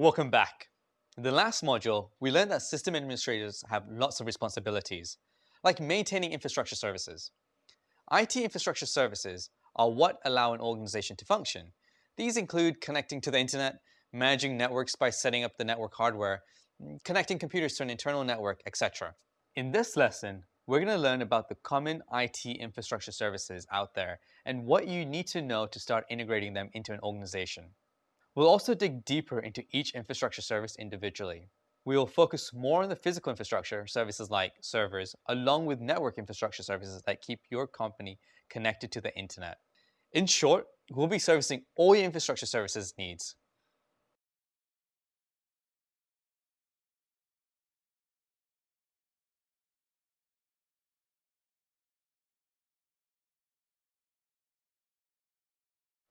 Welcome back. In the last module, we learned that system administrators have lots of responsibilities, like maintaining infrastructure services. IT infrastructure services are what allow an organization to function. These include connecting to the internet, managing networks by setting up the network hardware, mm, connecting computers to an internal network, etc. In this lesson, we're going to learn about the common IT infrastructure services out there and what you need to know to start integrating them into an organization. We'll also dig deeper into each infrastructure service individually. We will focus more on the physical infrastructure services like servers, along with network infrastructure services that keep your company connected to the internet. In short, we'll be servicing all your infrastructure services needs.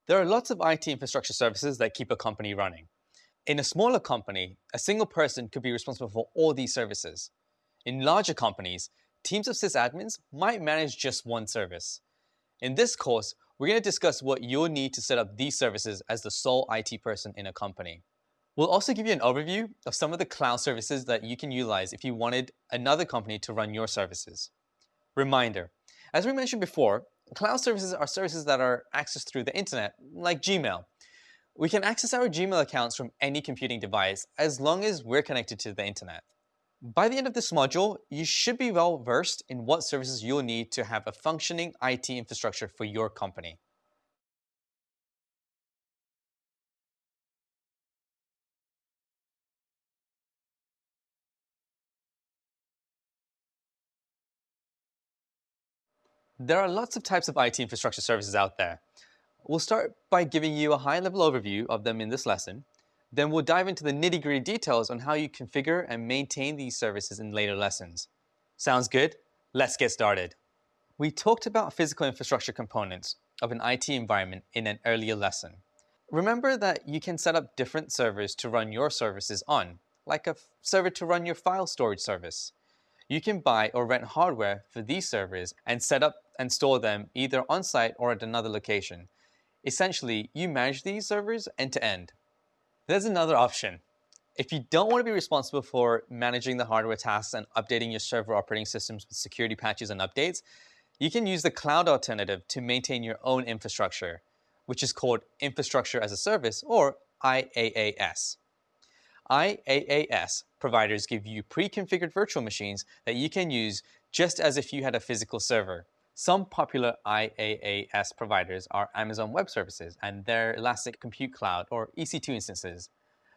There are lots of IT infrastructure services that keep a company running. In a smaller company, a single person could be responsible for all these services. In larger companies, teams of sysadmins might manage just one service. In this course, we're going to discuss what you'll need to set up these services as the sole IT person in a company. We'll also give you an overview of some of the cloud services that you can utilize if you wanted another company to run your services. Reminder, as we mentioned before, Cloud services are services that are accessed through the internet, like Gmail. We can access our Gmail accounts from any computing device as long as we're connected to the internet. By the end of this module, you should be well versed in what services you'll need to have a functioning IT infrastructure for your company. There are lots of types of IT infrastructure services out there. We'll start by giving you a high-level overview of them in this lesson. Then we'll dive into the nitty-gritty details on how you configure and maintain these services in later lessons. Sounds good? Let's get started. We talked about physical infrastructure components of an IT environment in an earlier lesson. Remember that you can set up different servers to run your services on, like a server to run your file storage service. You can buy or rent hardware for these servers and set up and store them either on-site or at another location. Essentially, you manage these servers end-to-end. -end. There's another option. If you don't want to be responsible for managing the hardware tasks and updating your server operating systems with security patches and updates, you can use the cloud alternative to maintain your own infrastructure, which is called Infrastructure as a Service or IaaS. IaaS providers give you pre-configured virtual machines that you can use just as if you had a physical server. Some popular IaaS providers are Amazon Web Services and their Elastic Compute Cloud or EC2 instances,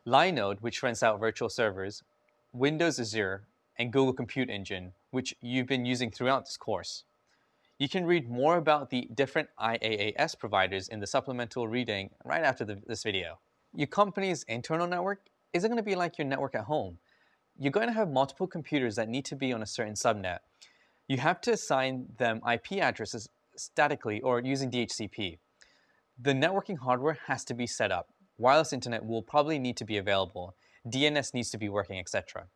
Linode, which rents out virtual servers, Windows Azure, and Google Compute Engine, which you've been using throughout this course. You can read more about the different IaaS providers in the supplemental reading right after the, this video. Your company's internal network isn't going to be like your network at home. You're going to have multiple computers that need to be on a certain subnet, you have to assign them IP addresses statically or using DHCP. The networking hardware has to be set up. Wireless internet will probably need to be available. DNS needs to be working, etc.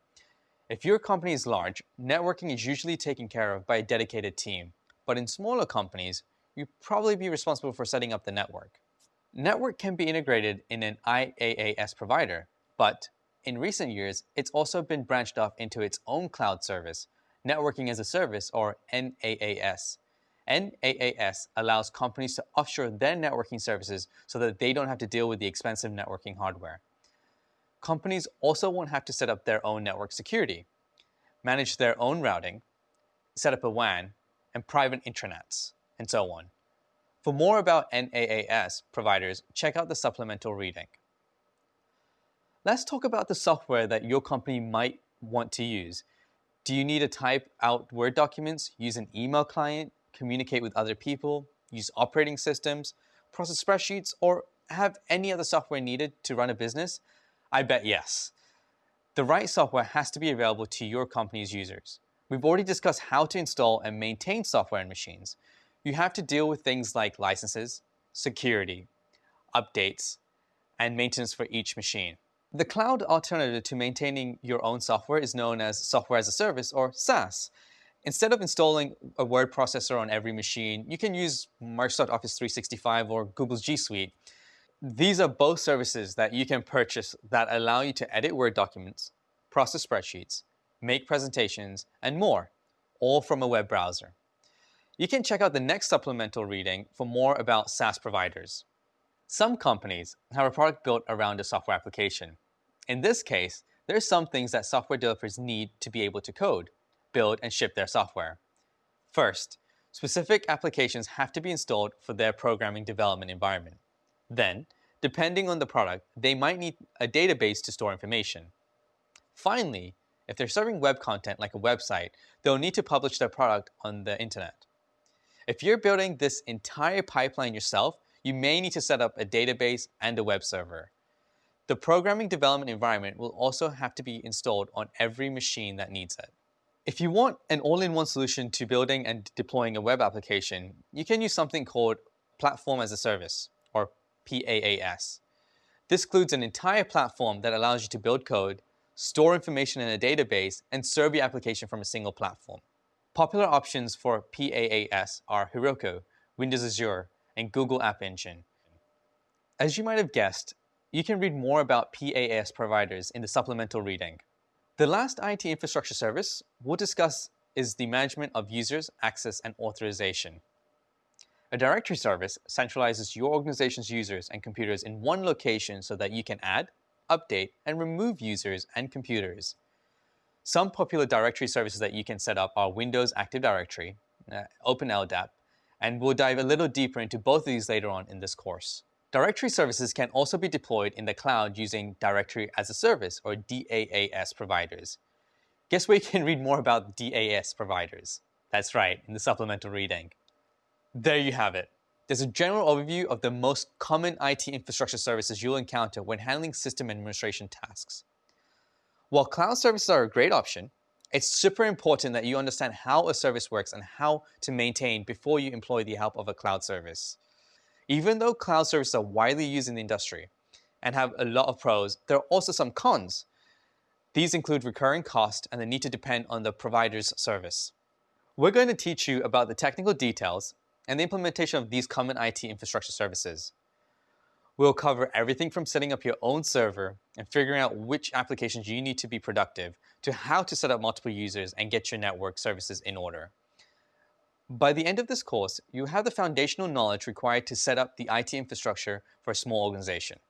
If your company is large, networking is usually taken care of by a dedicated team. But in smaller companies, you probably be responsible for setting up the network. Network can be integrated in an IaaS provider, but in recent years, it's also been branched off into its own cloud service, Networking as a Service, or NAAS. NAAS allows companies to offshore their networking services so that they don't have to deal with the expensive networking hardware. Companies also won't have to set up their own network security, manage their own routing, set up a WAN, and private intranets, and so on. For more about NAAS providers, check out the supplemental reading. Let's talk about the software that your company might want to use do you need to type out Word documents, use an email client, communicate with other people, use operating systems, process spreadsheets, or have any other software needed to run a business? I bet yes. The right software has to be available to your company's users. We've already discussed how to install and maintain software and machines. You have to deal with things like licenses, security, updates, and maintenance for each machine. The cloud alternative to maintaining your own software is known as Software as a Service or SaaS. Instead of installing a word processor on every machine, you can use Microsoft Office 365 or Google's G Suite. These are both services that you can purchase that allow you to edit Word documents, process spreadsheets, make presentations, and more, all from a web browser. You can check out the next supplemental reading for more about SaaS providers. Some companies have a product built around a software application. In this case, there are some things that software developers need to be able to code, build, and ship their software. First, specific applications have to be installed for their programming development environment. Then, depending on the product, they might need a database to store information. Finally, if they're serving web content like a website, they'll need to publish their product on the internet. If you're building this entire pipeline yourself, you may need to set up a database and a web server. The programming development environment will also have to be installed on every machine that needs it. If you want an all-in-one solution to building and deploying a web application, you can use something called Platform as a Service, or PaaS. This includes an entire platform that allows you to build code, store information in a database, and serve your application from a single platform. Popular options for PaaS are Heroku, Windows Azure, and Google App Engine. As you might have guessed, you can read more about PaaS providers in the supplemental reading. The last IT infrastructure service we'll discuss is the management of users, access, and authorization. A directory service centralizes your organization's users and computers in one location so that you can add, update, and remove users and computers. Some popular directory services that you can set up are Windows Active Directory, uh, OpenLDAP, and we'll dive a little deeper into both of these later on in this course. Directory services can also be deployed in the cloud using Directory as a Service or DAAS providers. Guess where you can read more about DAS providers? That's right, in the supplemental reading. There you have it. There's a general overview of the most common IT infrastructure services you'll encounter when handling system administration tasks. While cloud services are a great option, it's super important that you understand how a service works and how to maintain before you employ the help of a cloud service. Even though cloud services are widely used in the industry and have a lot of pros, there are also some cons. These include recurring cost and the need to depend on the provider's service. We're going to teach you about the technical details and the implementation of these common IT infrastructure services. We'll cover everything from setting up your own server and figuring out which applications you need to be productive to how to set up multiple users and get your network services in order. By the end of this course, you have the foundational knowledge required to set up the IT infrastructure for a small organization.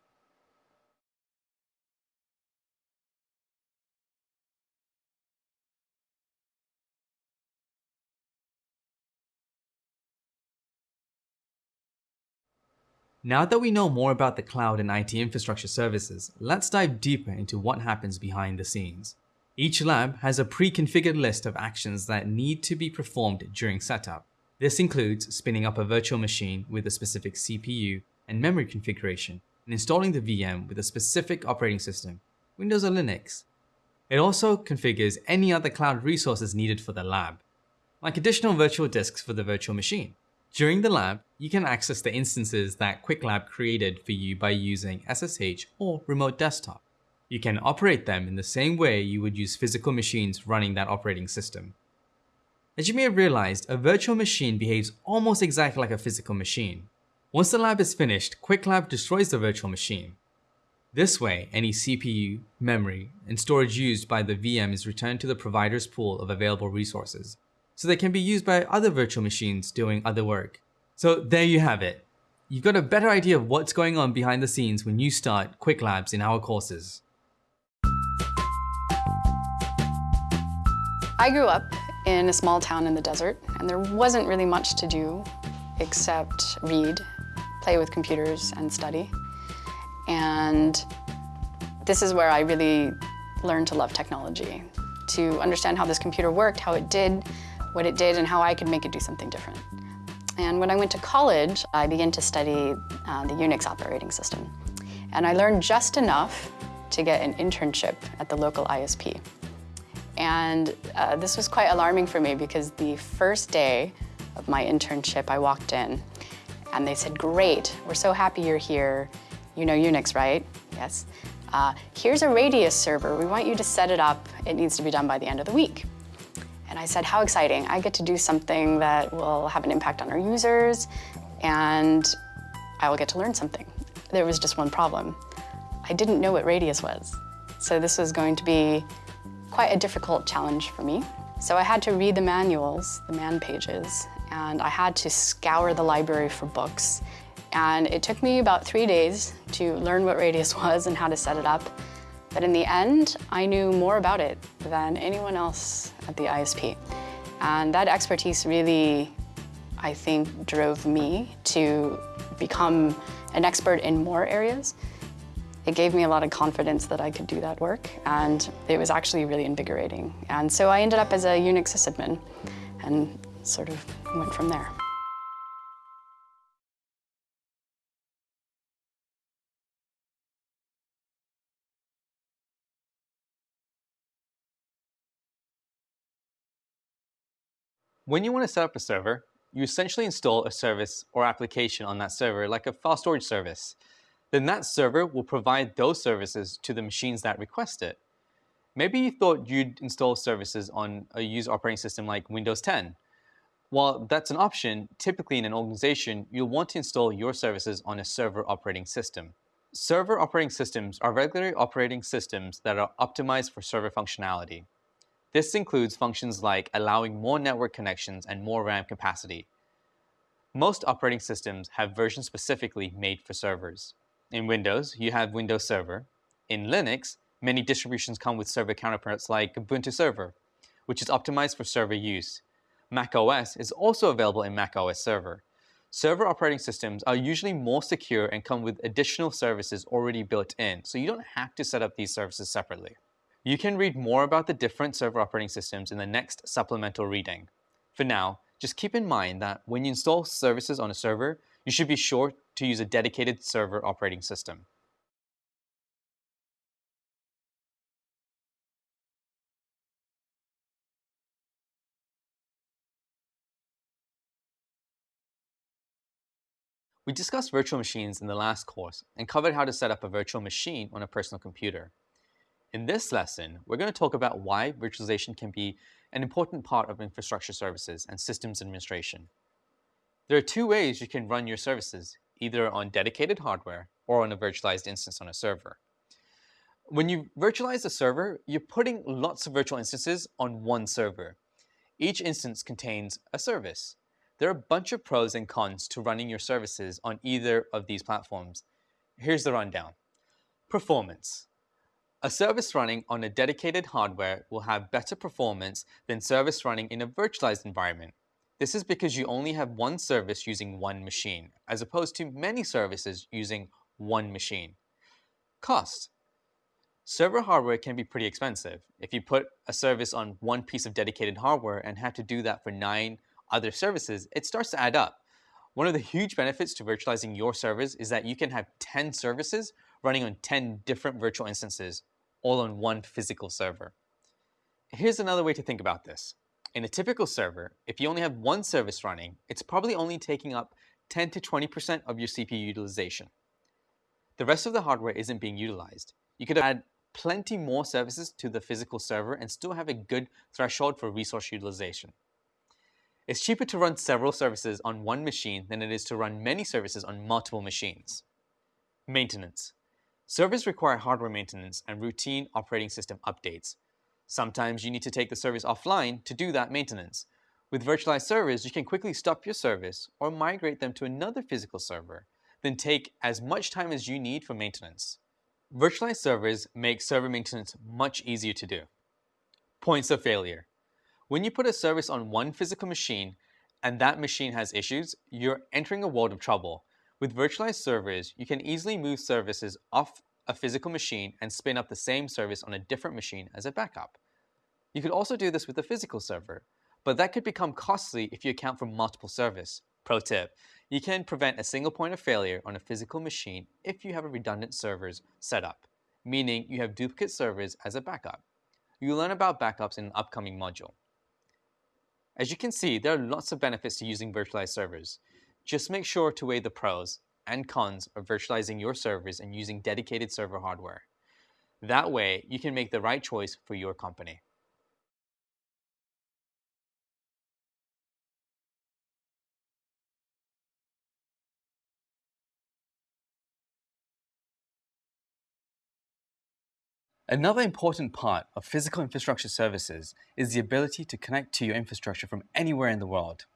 Now that we know more about the cloud and IT infrastructure services, let's dive deeper into what happens behind the scenes. Each lab has a pre-configured list of actions that need to be performed during setup. This includes spinning up a virtual machine with a specific CPU and memory configuration, and installing the VM with a specific operating system, Windows or Linux. It also configures any other cloud resources needed for the lab, like additional virtual disks for the virtual machine. During the lab, you can access the instances that QuickLab created for you by using SSH or remote desktop. You can operate them in the same way you would use physical machines running that operating system. As you may have realized, a virtual machine behaves almost exactly like a physical machine. Once the lab is finished, QuickLab destroys the virtual machine. This way, any CPU, memory, and storage used by the VM is returned to the provider's pool of available resources, so they can be used by other virtual machines doing other work. So there you have it. You've got a better idea of what's going on behind the scenes when you start Qwiklabs in our courses. I grew up in a small town in the desert, and there wasn't really much to do except read, play with computers, and study. And this is where I really learned to love technology, to understand how this computer worked, how it did what it did, and how I could make it do something different. And when I went to college, I began to study uh, the Unix operating system. And I learned just enough to get an internship at the local ISP. And uh, this was quite alarming for me because the first day of my internship, I walked in and they said, great, we're so happy you're here. You know Unix, right? Yes. Uh, here's a Radius server. We want you to set it up. It needs to be done by the end of the week. And I said, how exciting. I get to do something that will have an impact on our users and I will get to learn something. there was just one problem. I didn't know what Radius was. So this was going to be quite a difficult challenge for me. So I had to read the manuals, the man pages, and I had to scour the library for books. And it took me about three days to learn what Radius was and how to set it up. But in the end, I knew more about it than anyone else at the ISP. And that expertise really, I think, drove me to become an expert in more areas. It gave me a lot of confidence that I could do that work, and it was actually really invigorating. And so I ended up as a Unix sysadmin and sort of went from there. When you want to set up a server, you essentially install a service or application on that server like a file storage service. Then that server will provide those services to the machines that request it. Maybe you thought you'd install services on a user operating system like Windows 10. While that's an option, typically in an organization, you'll want to install your services on a server operating system. Server operating systems are regular operating systems that are optimized for server functionality. This includes functions like allowing more network connections and more RAM capacity. Most operating systems have versions specifically made for servers. In Windows, you have Windows Server. In Linux, many distributions come with server counterparts like Ubuntu Server, which is optimized for server use. Mac OS is also available in Mac OS Server. Server operating systems are usually more secure and come with additional services already built in, so you don't have to set up these services separately. You can read more about the different server operating systems in the next supplemental reading. For now, just keep in mind that when you install services on a server, you should be sure to use a dedicated server operating system. We discussed virtual machines in the last course and covered how to set up a virtual machine on a personal computer. In this lesson, we're going to talk about why virtualization can be an important part of infrastructure services and systems administration. There are two ways you can run your services, either on dedicated hardware or on a virtualized instance on a server. When you virtualize a server, you're putting lots of virtual instances on one server. Each instance contains a service. There are a bunch of pros and cons to running your services on either of these platforms. Here's the rundown. Performance. A service running on a dedicated hardware will have better performance than service running in a virtualized environment. This is because you only have one service using one machine, as opposed to many services using one machine. Cost. Server hardware can be pretty expensive. If you put a service on one piece of dedicated hardware and have to do that for nine other services, it starts to add up. One of the huge benefits to virtualizing your servers is that you can have 10 services running on 10 different virtual instances all on one physical server. Here's another way to think about this. In a typical server, if you only have one service running, it's probably only taking up 10 to 20% of your CPU utilization. The rest of the hardware isn't being utilized. You could add plenty more services to the physical server and still have a good threshold for resource utilization. It's cheaper to run several services on one machine than it is to run many services on multiple machines. Maintenance. Servers require hardware maintenance and routine operating system updates. Sometimes you need to take the service offline to do that maintenance. With virtualized servers, you can quickly stop your service or migrate them to another physical server, then take as much time as you need for maintenance. Virtualized servers make server maintenance much easier to do. Points of failure. When you put a service on one physical machine and that machine has issues, you're entering a world of trouble with virtualized servers, you can easily move services off a physical machine and spin up the same service on a different machine as a backup. You could also do this with a physical server, but that could become costly if you account for multiple servers. Pro tip, you can prevent a single point of failure on a physical machine if you have a redundant servers set up, meaning you have duplicate servers as a backup. You'll learn about backups in an upcoming module. As you can see, there are lots of benefits to using virtualized servers. Just make sure to weigh the pros and cons of virtualizing your servers and using dedicated server hardware. That way, you can make the right choice for your company. Another important part of physical infrastructure services is the ability to connect to your infrastructure from anywhere in the world.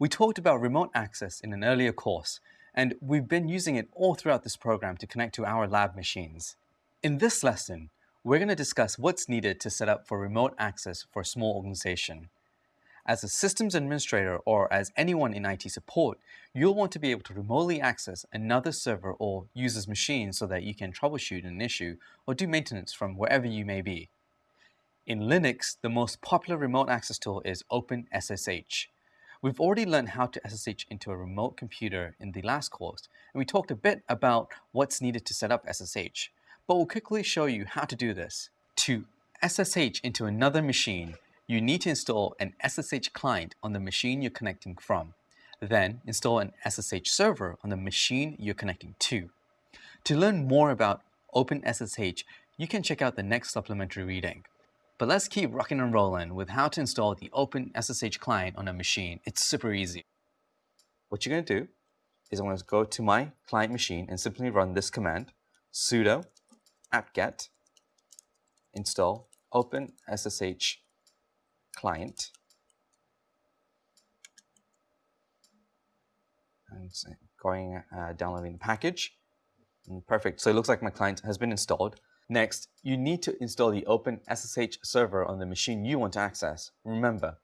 We talked about remote access in an earlier course, and we've been using it all throughout this program to connect to our lab machines. In this lesson, we're going to discuss what's needed to set up for remote access for a small organization. As a systems administrator or as anyone in IT support, you'll want to be able to remotely access another server or user's machine so that you can troubleshoot an issue or do maintenance from wherever you may be. In Linux, the most popular remote access tool is OpenSSH. We've already learned how to SSH into a remote computer in the last course, and we talked a bit about what's needed to set up SSH, but we'll quickly show you how to do this. To SSH into another machine, you need to install an SSH client on the machine you're connecting from. Then install an SSH server on the machine you're connecting to. To learn more about OpenSSH, you can check out the next supplementary reading. But let's keep rocking and rolling with how to install the OpenSSH client on a machine. It's super easy. What you're going to do is I'm going to go to my client machine and simply run this command, sudo apt-get install OpenSSH client. And going uh, downloading the package. And mm, perfect. So it looks like my client has been installed. Next, you need to install the Open SSH server on the machine you want to access. Remember,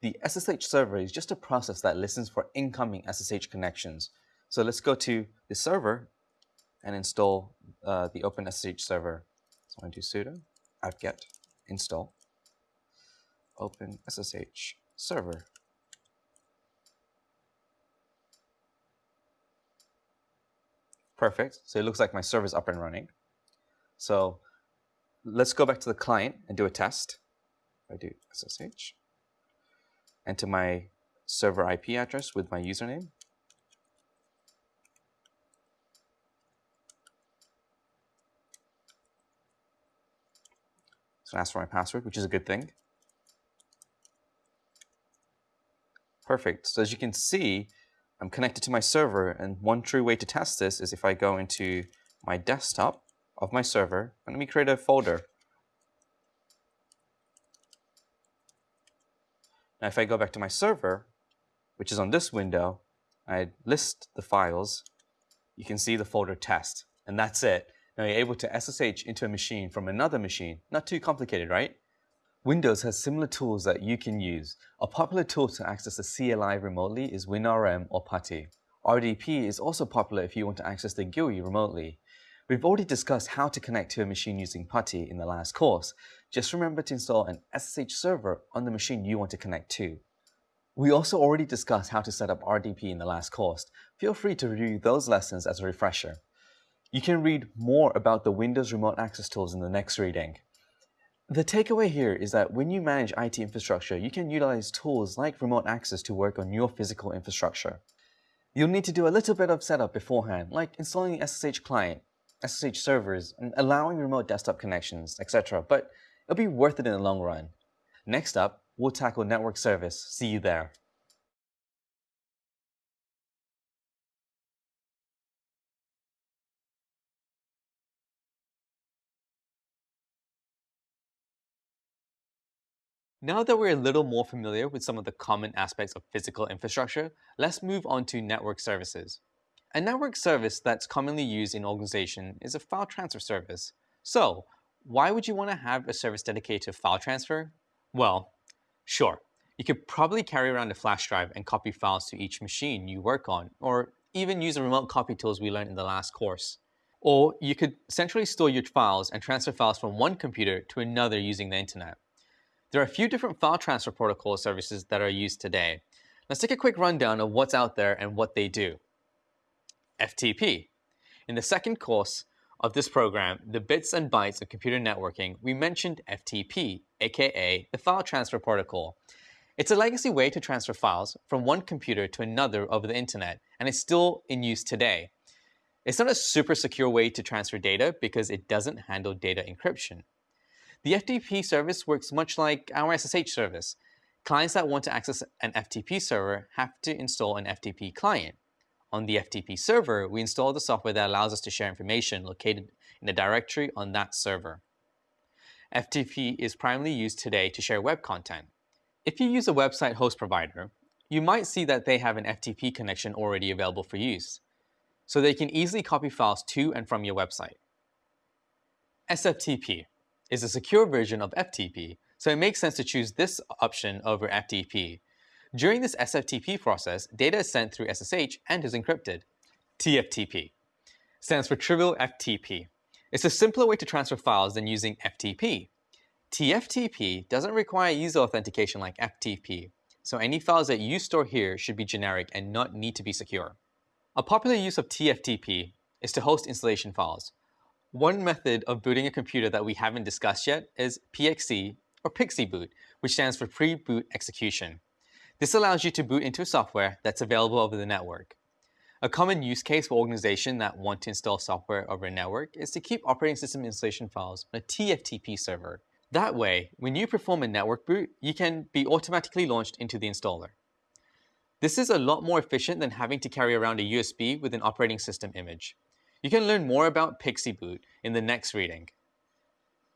the SSH server is just a process that listens for incoming SSH connections. So let's go to the server and install uh, the Open SSH server. So I'm going to do sudo apt-get install open SSH server. Perfect. So it looks like my server is up and running. So let's go back to the client and do a test. I do SSH. Enter my server IP address with my username. So ask for my password, which is a good thing. Perfect. So as you can see, I'm connected to my server, and one true way to test this is if I go into my desktop of my server, and let me create a folder. Now if I go back to my server, which is on this window, I list the files, you can see the folder test, and that's it. Now you're able to SSH into a machine from another machine. Not too complicated, right? Windows has similar tools that you can use. A popular tool to access the CLI remotely is WinRM or PuTTY. RDP is also popular if you want to access the GUI remotely. We've already discussed how to connect to a machine using PuTTY in the last course. Just remember to install an SSH server on the machine you want to connect to. We also already discussed how to set up RDP in the last course. Feel free to review those lessons as a refresher. You can read more about the Windows remote access tools in the next reading. The takeaway here is that when you manage IT infrastructure, you can utilize tools like remote access to work on your physical infrastructure. You'll need to do a little bit of setup beforehand, like installing the SSH client, SSH servers, and allowing remote desktop connections, etc. But it'll be worth it in the long run. Next up, we'll tackle network service. See you there. Now that we're a little more familiar with some of the common aspects of physical infrastructure, let's move on to network services. A network service that's commonly used in organization is a file transfer service. So, why would you want to have a service dedicated to file transfer? Well, sure, you could probably carry around a flash drive and copy files to each machine you work on, or even use the remote copy tools we learned in the last course. Or you could centrally store your files and transfer files from one computer to another using the internet. There are a few different file transfer protocol services that are used today. Let's take a quick rundown of what's out there and what they do. FTP. In the second course of this program, the bits and bytes of computer networking, we mentioned FTP, aka the File Transfer Protocol. It's a legacy way to transfer files from one computer to another over the internet, and it's still in use today. It's not a super secure way to transfer data because it doesn't handle data encryption. The FTP service works much like our SSH service. Clients that want to access an FTP server have to install an FTP client. On the FTP server, we install the software that allows us to share information located in a directory on that server. FTP is primarily used today to share web content. If you use a website host provider, you might see that they have an FTP connection already available for use, so they can easily copy files to and from your website. SFTP is a secure version of FTP, so it makes sense to choose this option over FTP. During this SFTP process, data is sent through SSH and is encrypted. TFTP stands for Trivial FTP. It's a simpler way to transfer files than using FTP. TFTP doesn't require user authentication like FTP, so any files that you store here should be generic and not need to be secure. A popular use of TFTP is to host installation files. One method of booting a computer that we haven't discussed yet is PXE or Pixie boot, which stands for pre-boot execution. This allows you to boot into software that's available over the network. A common use case for organizations that want to install software over a network is to keep operating system installation files on a TFTP server. That way, when you perform a network boot, you can be automatically launched into the installer. This is a lot more efficient than having to carry around a USB with an operating system image. You can learn more about PXE boot in the next reading.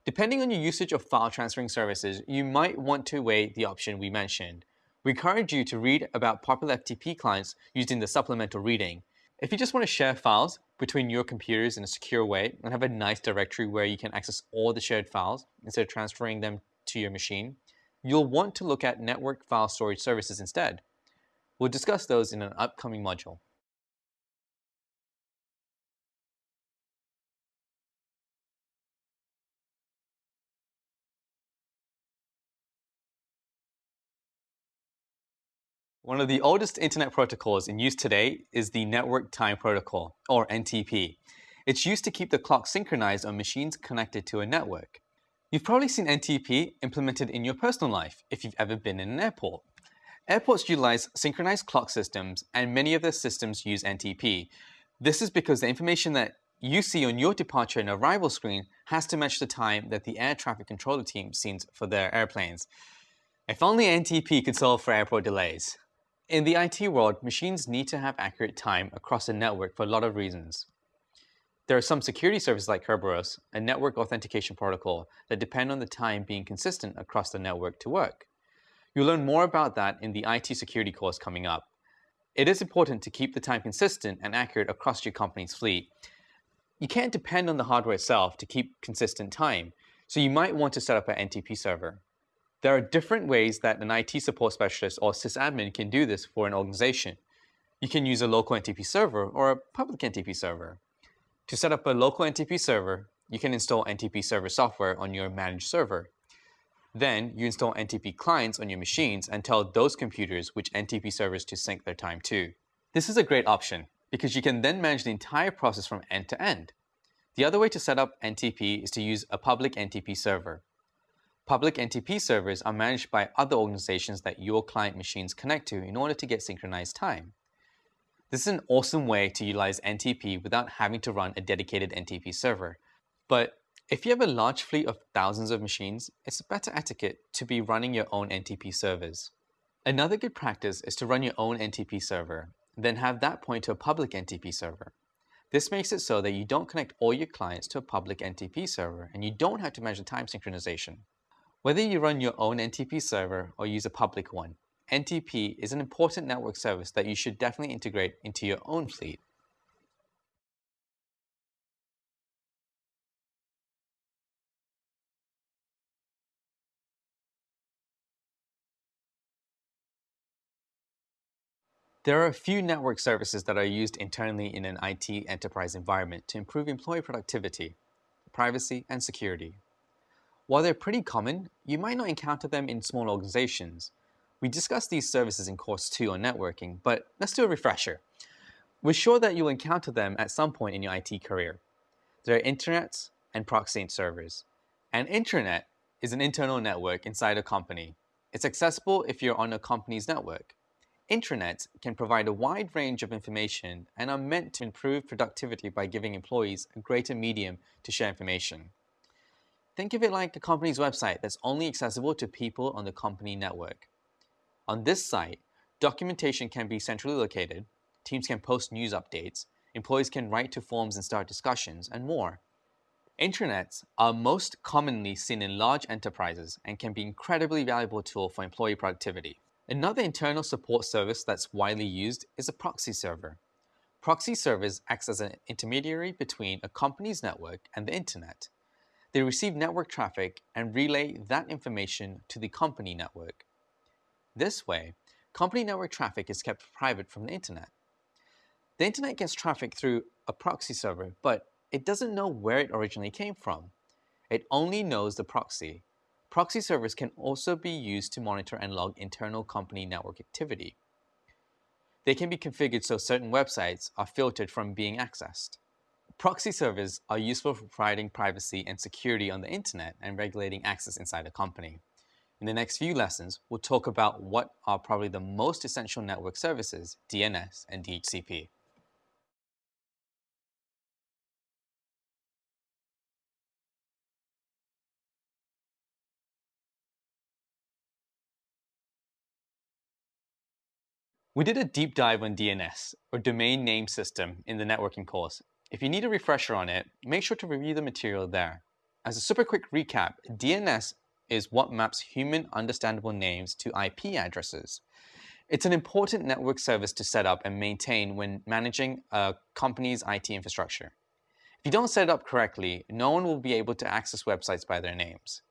Depending on your usage of file transferring services, you might want to weigh the option we mentioned. We encourage you to read about popular FTP clients used in the supplemental reading. If you just want to share files between your computers in a secure way and have a nice directory where you can access all the shared files instead of transferring them to your machine, you'll want to look at network file storage services instead. We'll discuss those in an upcoming module. One of the oldest internet protocols in use today is the Network Time Protocol, or NTP. It's used to keep the clock synchronized on machines connected to a network. You've probably seen NTP implemented in your personal life if you've ever been in an airport. Airports utilize synchronized clock systems, and many of their systems use NTP. This is because the information that you see on your departure and arrival screen has to match the time that the air traffic controller team sees for their airplanes. If only NTP could solve for airport delays. In the IT world, machines need to have accurate time across a network for a lot of reasons. There are some security services like Kerberos, a network authentication protocol, that depend on the time being consistent across the network to work. You'll learn more about that in the IT security course coming up. It is important to keep the time consistent and accurate across your company's fleet. You can't depend on the hardware itself to keep consistent time, so you might want to set up an NTP server. There are different ways that an IT support specialist or sysadmin can do this for an organization. You can use a local NTP server or a public NTP server. To set up a local NTP server, you can install NTP server software on your managed server. Then you install NTP clients on your machines and tell those computers which NTP servers to sync their time to. This is a great option because you can then manage the entire process from end to end. The other way to set up NTP is to use a public NTP server. Public NTP servers are managed by other organizations that your client machines connect to in order to get synchronized time. This is an awesome way to utilize NTP without having to run a dedicated NTP server. But if you have a large fleet of thousands of machines, it's a better etiquette to be running your own NTP servers. Another good practice is to run your own NTP server, then have that point to a public NTP server. This makes it so that you don't connect all your clients to a public NTP server and you don't have to manage time synchronization. Whether you run your own NTP server or use a public one, NTP is an important network service that you should definitely integrate into your own fleet. There are a few network services that are used internally in an IT enterprise environment to improve employee productivity, privacy, and security. While they're pretty common, you might not encounter them in small organizations. We discussed these services in course 2 on networking, but let's do a refresher. We're sure that you'll encounter them at some point in your IT career. There are intranets and proxy servers. An intranet is an internal network inside a company. It's accessible if you're on a company's network. Intranets can provide a wide range of information and are meant to improve productivity by giving employees a greater medium to share information. Think of it like a company's website that's only accessible to people on the company network. On this site, documentation can be centrally located, teams can post news updates, employees can write to forums and start discussions, and more. Intranets are most commonly seen in large enterprises and can be incredibly valuable tool for employee productivity. Another internal support service that's widely used is a proxy server. Proxy servers acts as an intermediary between a company's network and the internet. They receive network traffic and relay that information to the company network. This way, company network traffic is kept private from the internet. The internet gets traffic through a proxy server, but it doesn't know where it originally came from. It only knows the proxy. Proxy servers can also be used to monitor and log internal company network activity. They can be configured so certain websites are filtered from being accessed. Proxy servers are useful for providing privacy and security on the internet and regulating access inside a company. In the next few lessons, we'll talk about what are probably the most essential network services, DNS and DHCP. We did a deep dive on DNS, or Domain Name System, in the networking course. If you need a refresher on it, make sure to review the material there. As a super quick recap, DNS is what maps human understandable names to IP addresses. It's an important network service to set up and maintain when managing a company's IT infrastructure. If you don't set it up correctly, no one will be able to access websites by their names.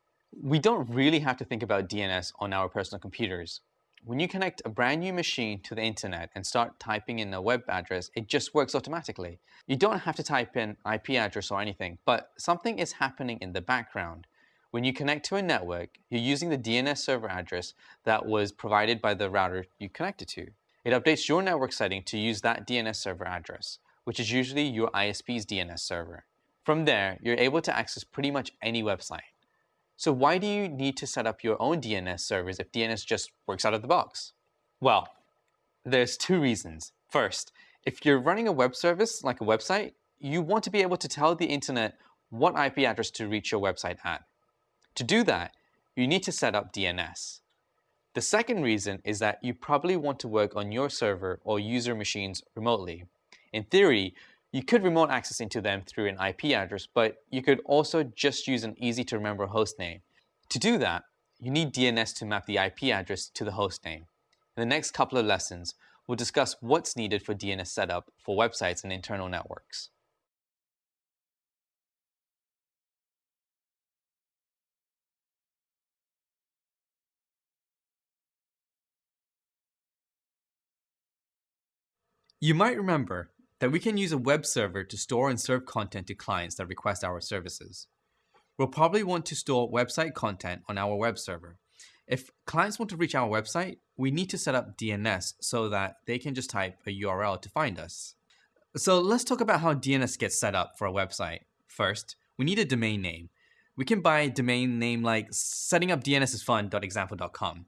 We don't really have to think about DNS on our personal computers. When you connect a brand new machine to the internet and start typing in a web address, it just works automatically. You don't have to type in IP address or anything, but something is happening in the background. When you connect to a network, you're using the DNS server address that was provided by the router you connected to. It updates your network setting to use that DNS server address, which is usually your ISP's DNS server. From there, you're able to access pretty much any website. So why do you need to set up your own DNS servers if DNS just works out of the box? Well, there's two reasons. First, if you're running a web service like a website, you want to be able to tell the internet what IP address to reach your website at. To do that, you need to set up DNS. The second reason is that you probably want to work on your server or user machines remotely. In theory, you could remote access into them through an IP address, but you could also just use an easy to remember host name. To do that, you need DNS to map the IP address to the host name. In the next couple of lessons, we'll discuss what's needed for DNS setup for websites and internal networks. You might remember that we can use a web server to store and serve content to clients that request our services. We'll probably want to store website content on our web server. If clients want to reach our website, we need to set up DNS so that they can just type a URL to find us. So let's talk about how DNS gets set up for a website. First, we need a domain name. We can buy a domain name like settingupdnsisfun.example.com.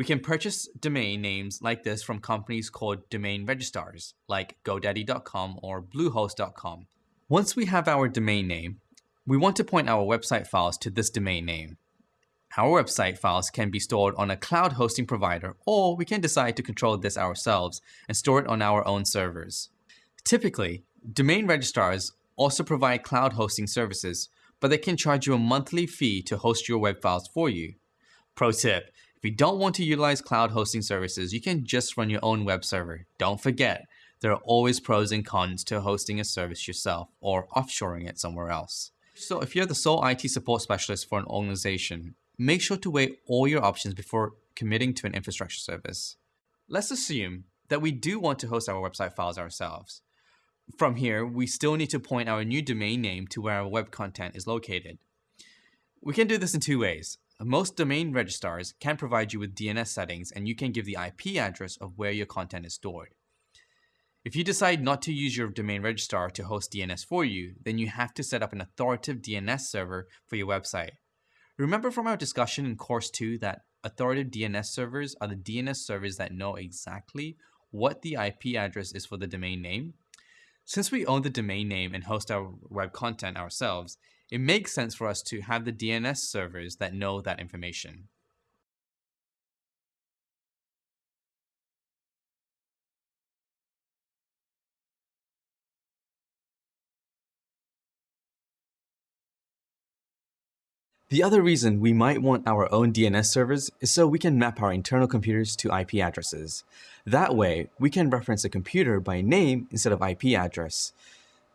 We can purchase domain names like this from companies called domain registrars, like GoDaddy.com or Bluehost.com. Once we have our domain name, we want to point our website files to this domain name. Our website files can be stored on a cloud hosting provider, or we can decide to control this ourselves and store it on our own servers. Typically, domain registrars also provide cloud hosting services, but they can charge you a monthly fee to host your web files for you. Pro tip, if you don't want to utilize cloud hosting services, you can just run your own web server. Don't forget, there are always pros and cons to hosting a service yourself or offshoring it somewhere else. So if you're the sole IT support specialist for an organization, make sure to weigh all your options before committing to an infrastructure service. Let's assume that we do want to host our website files ourselves. From here, we still need to point our new domain name to where our web content is located. We can do this in two ways. Most domain registrars can provide you with DNS settings and you can give the IP address of where your content is stored. If you decide not to use your domain registrar to host DNS for you, then you have to set up an authoritative DNS server for your website. Remember from our discussion in course 2 that authoritative DNS servers are the DNS servers that know exactly what the IP address is for the domain name? Since we own the domain name and host our web content ourselves, it makes sense for us to have the DNS servers that know that information. The other reason we might want our own DNS servers is so we can map our internal computers to IP addresses. That way, we can reference a computer by name instead of IP address.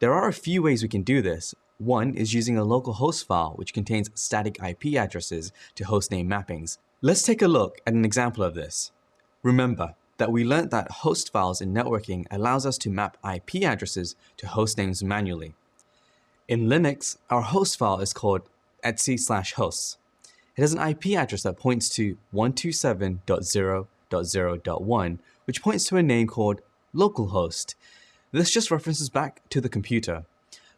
There are a few ways we can do this. One is using a local host file which contains static IP addresses to hostname mappings. Let's take a look at an example of this. Remember that we learned that host files in networking allows us to map IP addresses to host names manually. In Linux, our host file is called etc slash hosts. It has an IP address that points to 127.0.0.1, which points to a name called localhost. This just references back to the computer.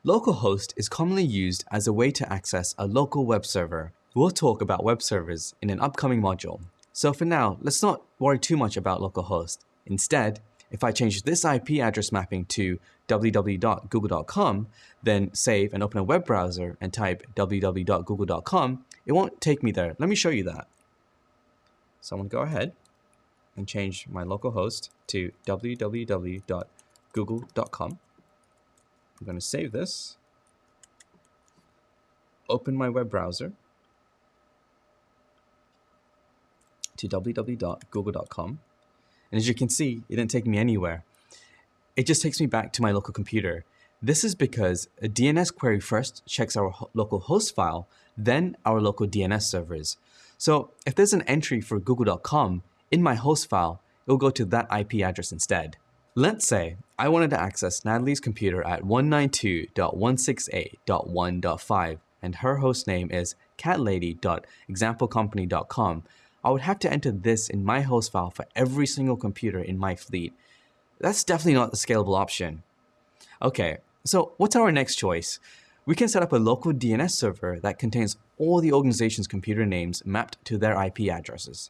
Localhost is commonly used as a way to access a local web server. We'll talk about web servers in an upcoming module. So for now, let's not worry too much about localhost. Instead, if I change this IP address mapping to www.google.com, then save and open a web browser and type www.google.com, it won't take me there. Let me show you that. So I'm going to go ahead and change my local host to www.google.com. I'm going to save this, open my web browser to www.google.com. And as you can see, it didn't take me anywhere. It just takes me back to my local computer. This is because a DNS query first checks our local host file, then our local DNS servers. So if there's an entry for google.com in my host file, it will go to that IP address instead. Let's say I wanted to access Natalie's computer at 192.168.1.5 and her host name is catlady.examplecompany.com I would have to enter this in my host file for every single computer in my fleet. That's definitely not the scalable option. Okay, so what's our next choice? We can set up a local DNS server that contains all the organization's computer names mapped to their IP addresses.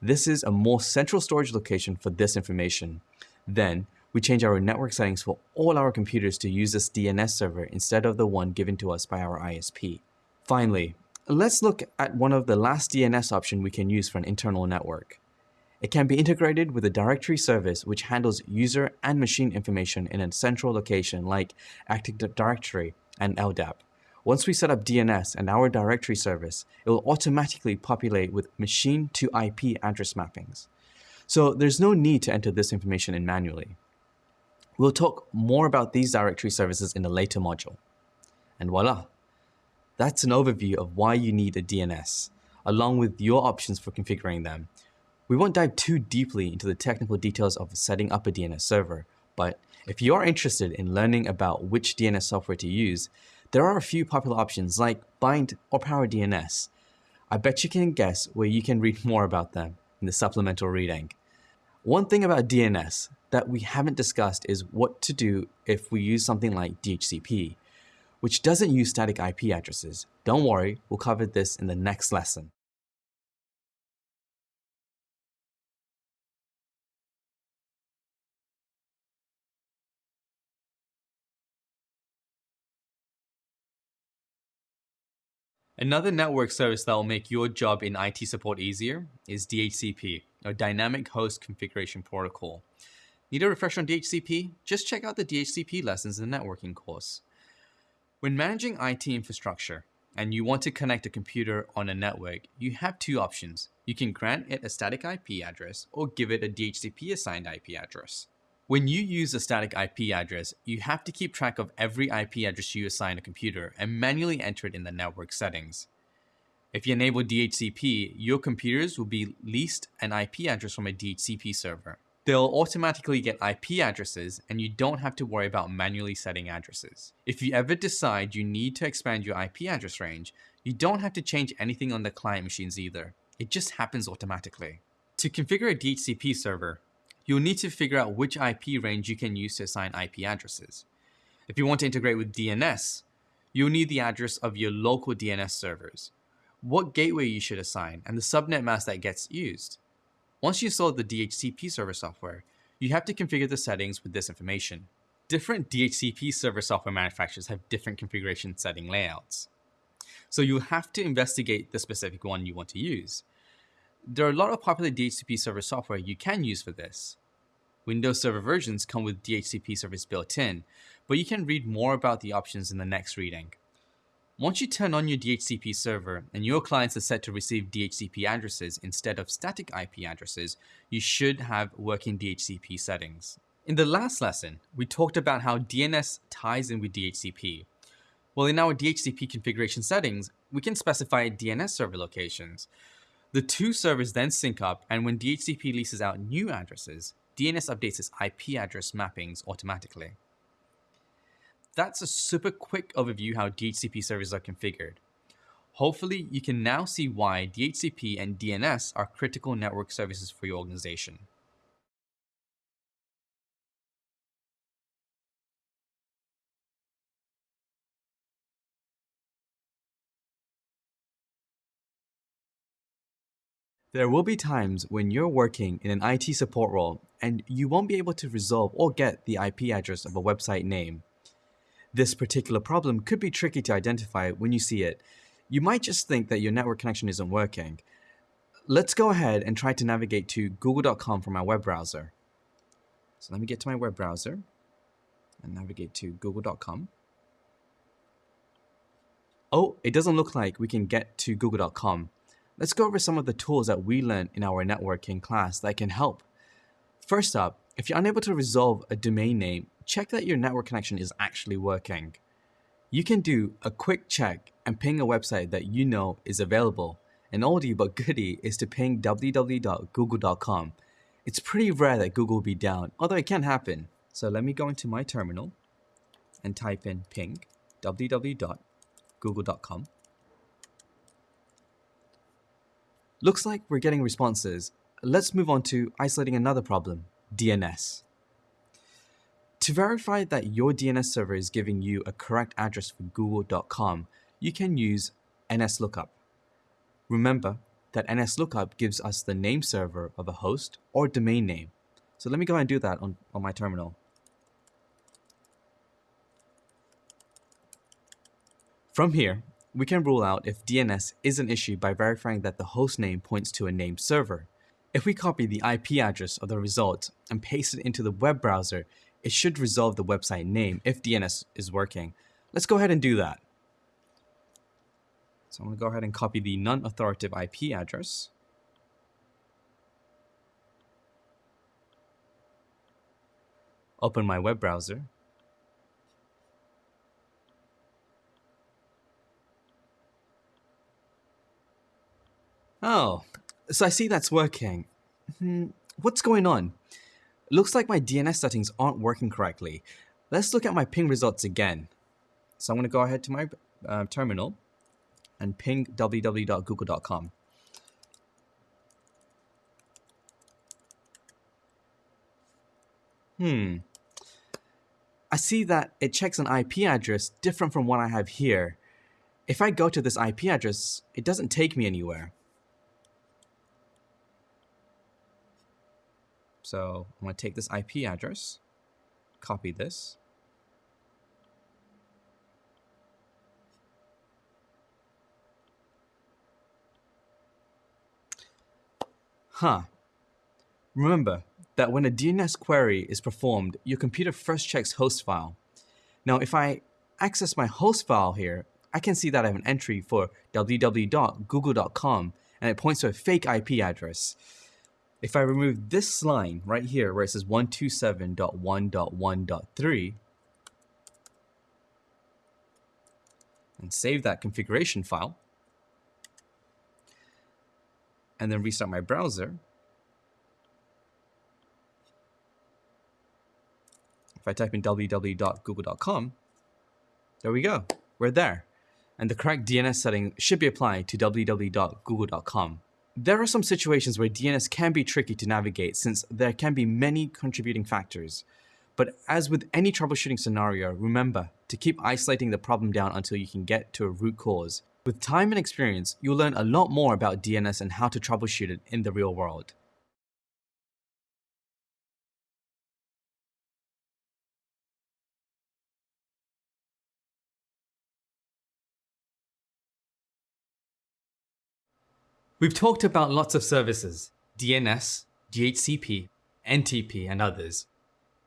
This is a more central storage location for this information. Then, we change our network settings for all our computers to use this DNS server instead of the one given to us by our ISP. Finally, Let's look at one of the last DNS option we can use for an internal network. It can be integrated with a directory service which handles user and machine information in a central location like Active Directory and LDAP. Once we set up DNS and our directory service, it will automatically populate with machine to IP address mappings. So there's no need to enter this information in manually. We'll talk more about these directory services in a later module. And voila, that's an overview of why you need a DNS, along with your options for configuring them. We won't dive too deeply into the technical details of setting up a DNS server, but if you are interested in learning about which DNS software to use, there are a few popular options like Bind or Power DNS. I bet you can guess where you can read more about them in the supplemental reading. One thing about DNS that we haven't discussed is what to do if we use something like DHCP which doesn't use static IP addresses. Don't worry, we'll cover this in the next lesson. Another network service that will make your job in IT support easier is DHCP, or Dynamic Host Configuration Protocol. Need a refresher on DHCP? Just check out the DHCP lessons in the networking course. When managing IT infrastructure and you want to connect a computer on a network, you have two options. You can grant it a static IP address or give it a DHCP assigned IP address. When you use a static IP address, you have to keep track of every IP address you assign a computer and manually enter it in the network settings. If you enable DHCP, your computers will be leased an IP address from a DHCP server. They'll automatically get IP addresses and you don't have to worry about manually setting addresses. If you ever decide you need to expand your IP address range, you don't have to change anything on the client machines either. It just happens automatically. To configure a DHCP server, you'll need to figure out which IP range you can use to assign IP addresses. If you want to integrate with DNS, you'll need the address of your local DNS servers, what gateway you should assign, and the subnet mask that gets used. Once you install the DHCP server software, you have to configure the settings with this information. Different DHCP server software manufacturers have different configuration setting layouts. So you'll have to investigate the specific one you want to use. There are a lot of popular DHCP server software you can use for this. Windows Server versions come with DHCP service built in, but you can read more about the options in the next reading. Once you turn on your DHCP server and your clients are set to receive DHCP addresses instead of static IP addresses, you should have working DHCP settings. In the last lesson, we talked about how DNS ties in with DHCP. Well, in our DHCP configuration settings, we can specify DNS server locations. The two servers then sync up, and when DHCP leases out new addresses, DNS updates its IP address mappings automatically. That's a super quick overview how DHCP servers are configured. Hopefully, you can now see why DHCP and DNS are critical network services for your organization. There will be times when you're working in an IT support role and you won't be able to resolve or get the IP address of a website name. This particular problem could be tricky to identify when you see it. You might just think that your network connection isn't working. Let's go ahead and try to navigate to google.com from my web browser. So let me get to my web browser and navigate to google.com. Oh, it doesn't look like we can get to google.com. Let's go over some of the tools that we learned in our networking class that can help. First up, if you're unable to resolve a domain name, check that your network connection is actually working. You can do a quick check and ping a website that you know is available. An oldie but goodie is to ping www.google.com. It's pretty rare that Google will be down, although it can happen. So let me go into my terminal and type in ping www.google.com. Looks like we're getting responses. Let's move on to isolating another problem, DNS. To verify that your DNS server is giving you a correct address for google.com, you can use NSLookup. Remember that NSLookup gives us the name server of a host or domain name. So let me go and do that on, on my terminal. From here, we can rule out if DNS is an issue by verifying that the host name points to a named server. If we copy the IP address of the result and paste it into the web browser, it should resolve the website name if DNS is working. Let's go ahead and do that. So I'm going to go ahead and copy the non-authoritative IP address. Open my web browser. Oh, so I see that's working. Hmm, what's going on? Looks like my DNS settings aren't working correctly. Let's look at my ping results again. So I'm going to go ahead to my uh, terminal and ping www.google.com. Hmm. I see that it checks an IP address different from what I have here. If I go to this IP address, it doesn't take me anywhere. So I'm going to take this IP address, copy this. Huh. Remember that when a DNS query is performed, your computer first checks host file. Now, if I access my host file here, I can see that I have an entry for www.google.com and it points to a fake IP address. If I remove this line right here where it says 127.1.1.3 and save that configuration file and then restart my browser, if I type in www.google.com, there we go, we're there. And the correct DNS setting should be applied to www.google.com. There are some situations where DNS can be tricky to navigate since there can be many contributing factors. But as with any troubleshooting scenario, remember to keep isolating the problem down until you can get to a root cause. With time and experience, you'll learn a lot more about DNS and how to troubleshoot it in the real world. We've talked about lots of services, DNS, DHCP, NTP, and others.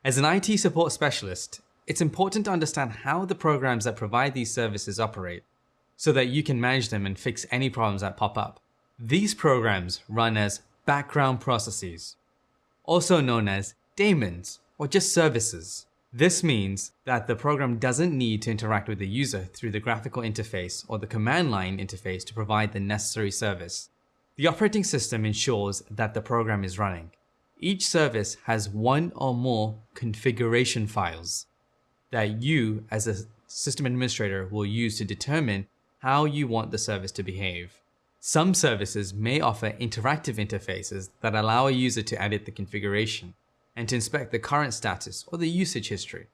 As an IT support specialist, it's important to understand how the programs that provide these services operate. so that you can manage them and fix any problems that pop up. These programs run as background processes, also known as daemons or just services. This means that the program doesn't need to interact with the user through the graphical interface or the command line interface to provide the necessary service. The operating system ensures that the program is running. Each service has one or more configuration files that you as a system administrator will use to determine how you want the service to behave. Some services may offer interactive interfaces that allow a user to edit the configuration and to inspect the current status or the usage history.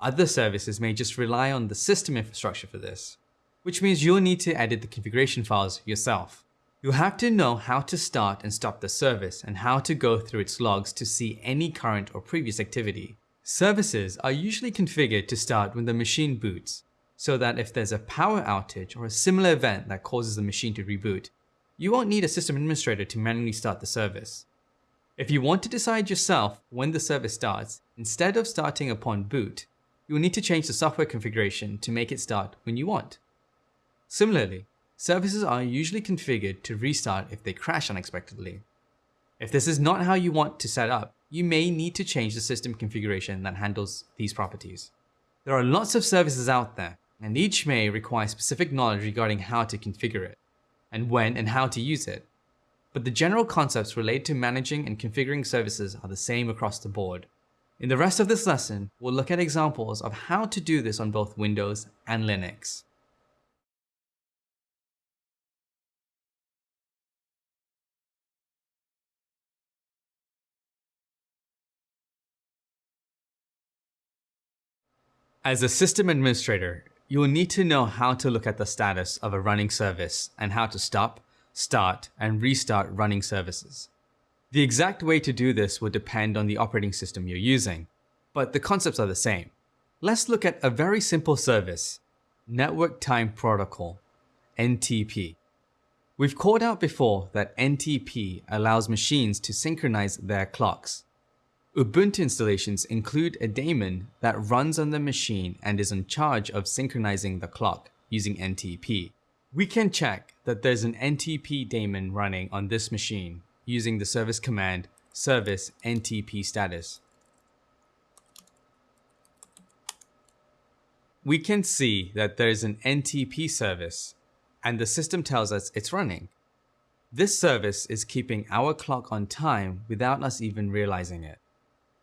Other services may just rely on the system infrastructure for this, which means you'll need to edit the configuration files yourself. You'll have to know how to start and stop the service and how to go through its logs to see any current or previous activity. Services are usually configured to start when the machine boots, so that if there's a power outage or a similar event that causes the machine to reboot, you won't need a system administrator to manually start the service. If you want to decide yourself when the service starts, instead of starting upon boot, you will need to change the software configuration to make it start when you want. Similarly, services are usually configured to restart if they crash unexpectedly. If this is not how you want to set up, you may need to change the system configuration that handles these properties. There are lots of services out there, and each may require specific knowledge regarding how to configure it, and when and how to use it. But the general concepts related to managing and configuring services are the same across the board. In the rest of this lesson, we'll look at examples of how to do this on both Windows and Linux. As a system administrator, you will need to know how to look at the status of a running service and how to stop, start, and restart running services. The exact way to do this will depend on the operating system you're using, but the concepts are the same. Let's look at a very simple service, Network Time Protocol, NTP. We've called out before that NTP allows machines to synchronize their clocks. Ubuntu installations include a daemon that runs on the machine and is in charge of synchronizing the clock using NTP. We can check that there's an NTP daemon running on this machine using the service command service NTP status. We can see that there's an NTP service and the system tells us it's running. This service is keeping our clock on time without us even realizing it.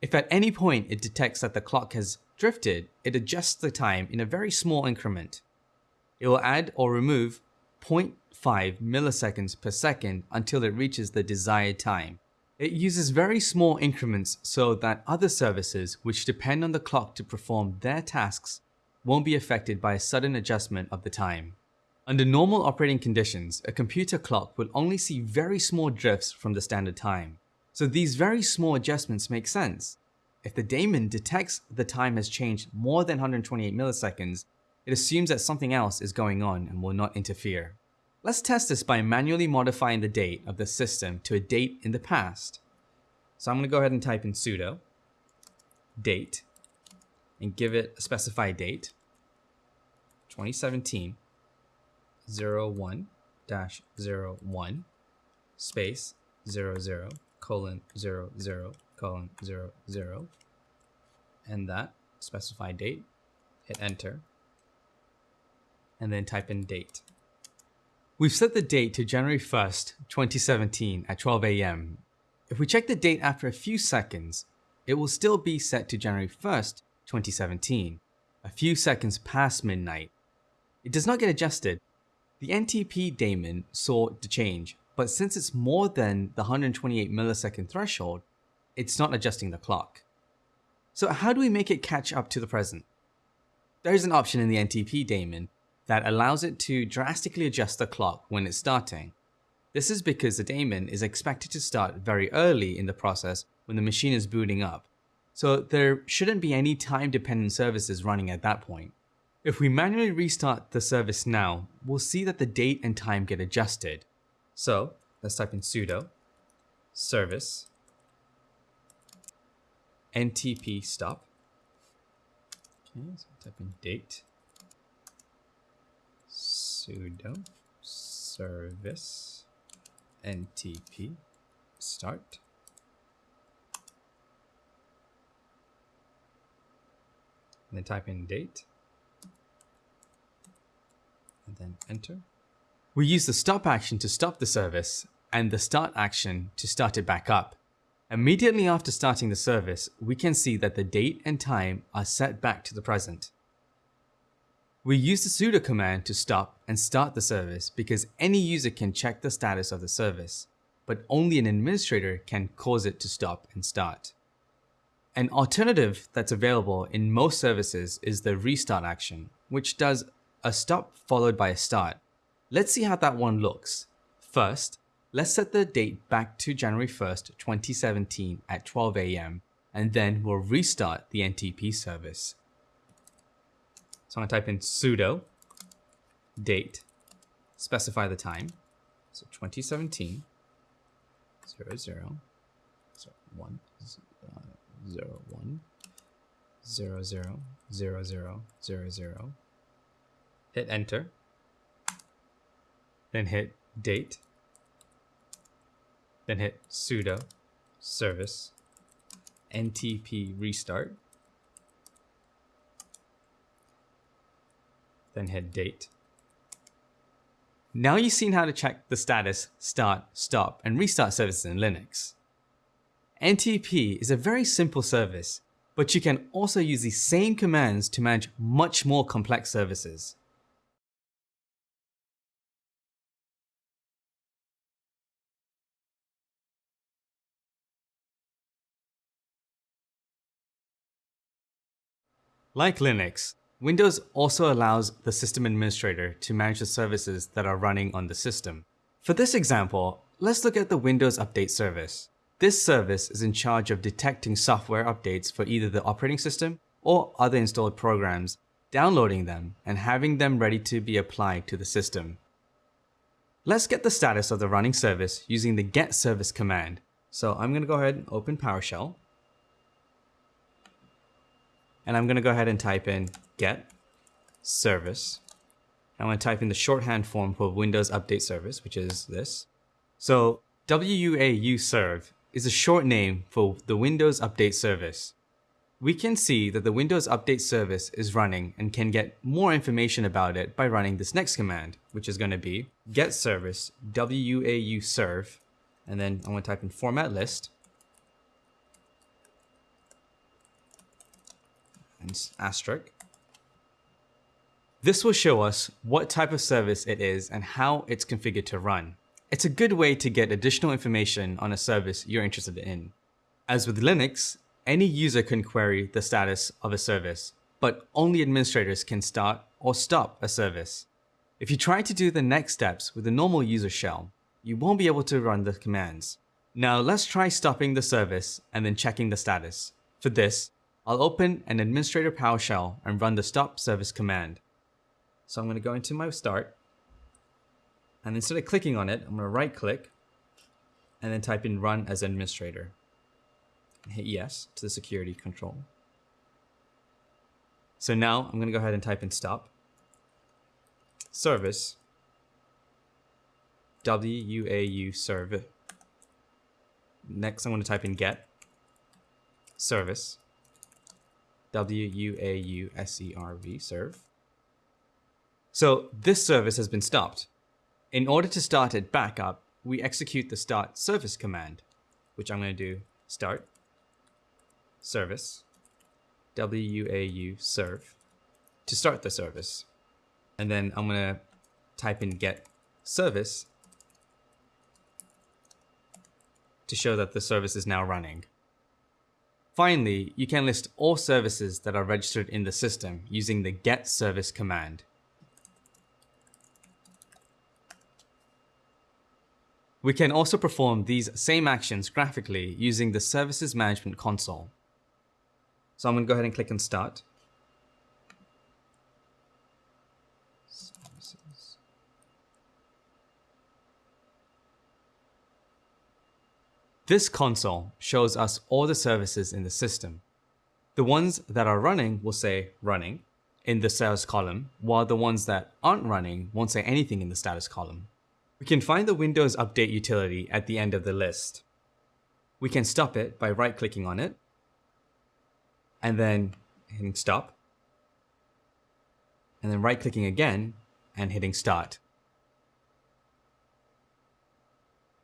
If at any point it detects that the clock has drifted, it adjusts the time in a very small increment. It will add or remove 0.5 milliseconds per second until it reaches the desired time. It uses very small increments so that other services which depend on the clock to perform their tasks won't be affected by a sudden adjustment of the time. Under normal operating conditions, a computer clock will only see very small drifts from the standard time. So these very small adjustments make sense. If the daemon detects the time has changed more than 128 milliseconds, it assumes that something else is going on and will not interfere. Let's test this by manually modifying the date of the system to a date in the past. So I'm going to go ahead and type in sudo date and give it a specified date 2017 01 01 space 00 colon 0, 0, colon 0, 0, and that specified date, hit enter, and then type in date. We've set the date to January 1st, 2017 at 12 a.m. If we check the date after a few seconds, it will still be set to January 1st, 2017, a few seconds past midnight. It does not get adjusted. The NTP daemon saw the change but since it's more than the 128 millisecond threshold, it's not adjusting the clock. So how do we make it catch up to the present? There's an option in the NTP daemon that allows it to drastically adjust the clock when it's starting. This is because the daemon is expected to start very early in the process when the machine is booting up, so there shouldn't be any time-dependent services running at that point. If we manually restart the service now, we'll see that the date and time get adjusted, so let's type in sudo service ntp stop. Okay, so type in date sudo service ntp start and then type in date and then enter. We use the stop action to stop the service and the start action to start it back up. Immediately after starting the service, we can see that the date and time are set back to the present. We use the sudo command to stop and start the service because any user can check the status of the service, but only an administrator can cause it to stop and start. An alternative that's available in most services is the restart action, which does a stop followed by a start. Let's see how that one looks. First, let's set the date back to January 1st, 2017 at 12 a.m. and then we'll restart the NTP service. So I'm gonna type in sudo date, specify the time. So 2017, 0, 0, so 1, uh, 0, 1, 0, 0, 0, 0, 0, 0. Hit enter. Then hit date. Then hit sudo service ntp restart. Then hit date. Now you've seen how to check the status, start, stop, and restart services in Linux. NTP is a very simple service, but you can also use the same commands to manage much more complex services. Like Linux, Windows also allows the system administrator to manage the services that are running on the system. For this example, let's look at the Windows Update service. This service is in charge of detecting software updates for either the operating system or other installed programs, downloading them, and having them ready to be applied to the system. Let's get the status of the running service using the get service command. So I'm going to go ahead and open PowerShell. And I'm going to go ahead and type in get service. I'm to type in the shorthand form for Windows Update Service, which is this. So WUAU serve is a short name for the Windows Update Service. We can see that the Windows Update Service is running and can get more information about it by running this next command, which is going to be get service WUAU serve, and then I'm to type in format list, and asterisk. This will show us what type of service it is and how it's configured to run. It's a good way to get additional information on a service you're interested in. As with Linux, any user can query the status of a service, but only administrators can start or stop a service. If you try to do the next steps with a normal user shell, you won't be able to run the commands. Now let's try stopping the service and then checking the status. For this, I'll open an administrator PowerShell and run the stop service command. So I'm going to go into my start. And instead of clicking on it, I'm going to right click and then type in run as administrator. Hit yes to the security control. So now I'm going to go ahead and type in stop. Service. WUAU serve. Next I'm going to type in get. Service. W-U-A-U-S-E-R-V, serve. So this service has been stopped. In order to start it back up, we execute the start service command, which I'm going to do start service W-U-A-U serve to start the service. And then I'm going to type in get service to show that the service is now running. Finally, you can list all services that are registered in the system using the get service command. We can also perform these same actions graphically using the Services Management Console. So I'm going to go ahead and click on Start. This console shows us all the services in the system. The ones that are running will say running, in the status column, while the ones that aren't running won't say anything in the status column. We can find the Windows Update utility at the end of the list. We can stop it by right-clicking on it, and then hitting stop, and then right-clicking again and hitting start.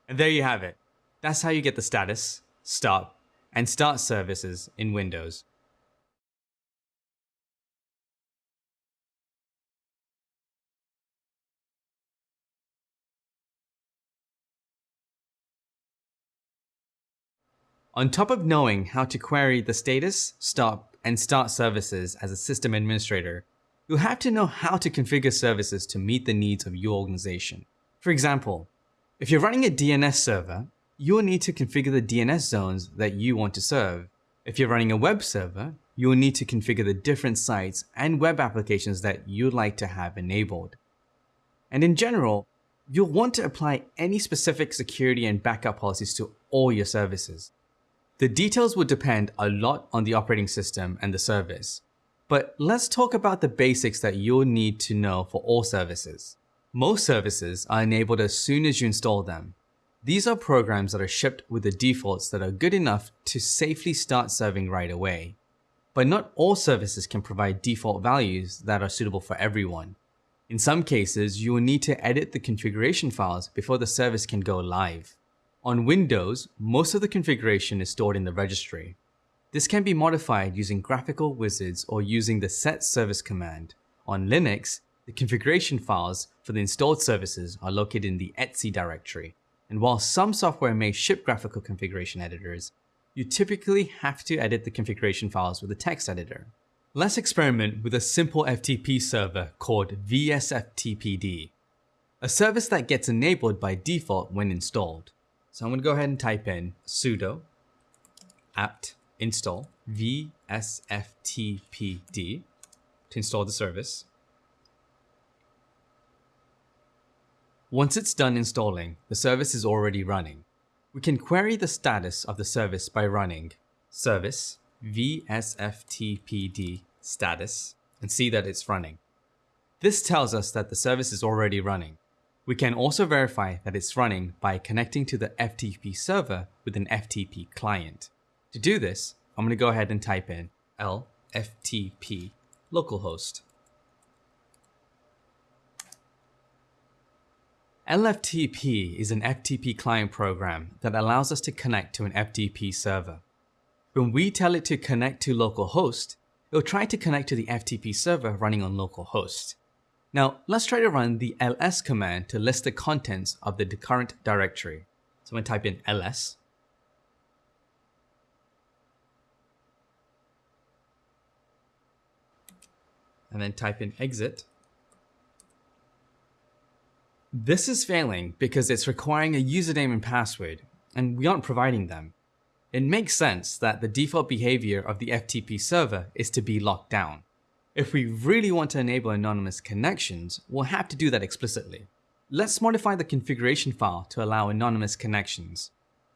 And there you have it. That's how you get the status, stop, and start services in Windows. On top of knowing how to query the status, stop, and start services as a system administrator, you'll have to know how to configure services to meet the needs of your organization. For example, if you're running a DNS server, you'll need to configure the DNS zones that you want to serve. If you're running a web server, you'll need to configure the different sites and web applications that you'd like to have enabled. And in general, you'll want to apply any specific security and backup policies to all your services. The details will depend a lot on the operating system and the service. But let's talk about the basics that you'll need to know for all services. Most services are enabled as soon as you install them. These are programs that are shipped with the defaults that are good enough to safely start serving right away. But not all services can provide default values that are suitable for everyone. In some cases, you will need to edit the configuration files before the service can go live. On Windows, most of the configuration is stored in the registry. This can be modified using graphical wizards or using the set service command. On Linux, the configuration files for the installed services are located in the etc directory. And while some software may ship graphical configuration editors, you typically have to edit the configuration files with a text editor. Let's experiment with a simple FTP server called VSFTPD, a service that gets enabled by default when installed. So I'm going to go ahead and type in sudo apt install vsftpd to install the service. Once it's done installing, the service is already running. We can query the status of the service by running service vsftpd status and see that it's running. This tells us that the service is already running. We can also verify that it's running by connecting to the FTP server with an FTP client. To do this, I'm going to go ahead and type in lftp localhost. LFTP is an FTP client program that allows us to connect to an FTP server. When we tell it to connect to localhost, it'll try to connect to the FTP server running on localhost. Now, let's try to run the ls command to list the contents of the current directory. So I'm going to type in ls. And then type in exit. This is failing because it's requiring a username and password, and we aren't providing them. It makes sense that the default behavior of the FTP server is to be locked down. If we really want to enable anonymous connections, we'll have to do that explicitly. Let's modify the configuration file to allow anonymous connections.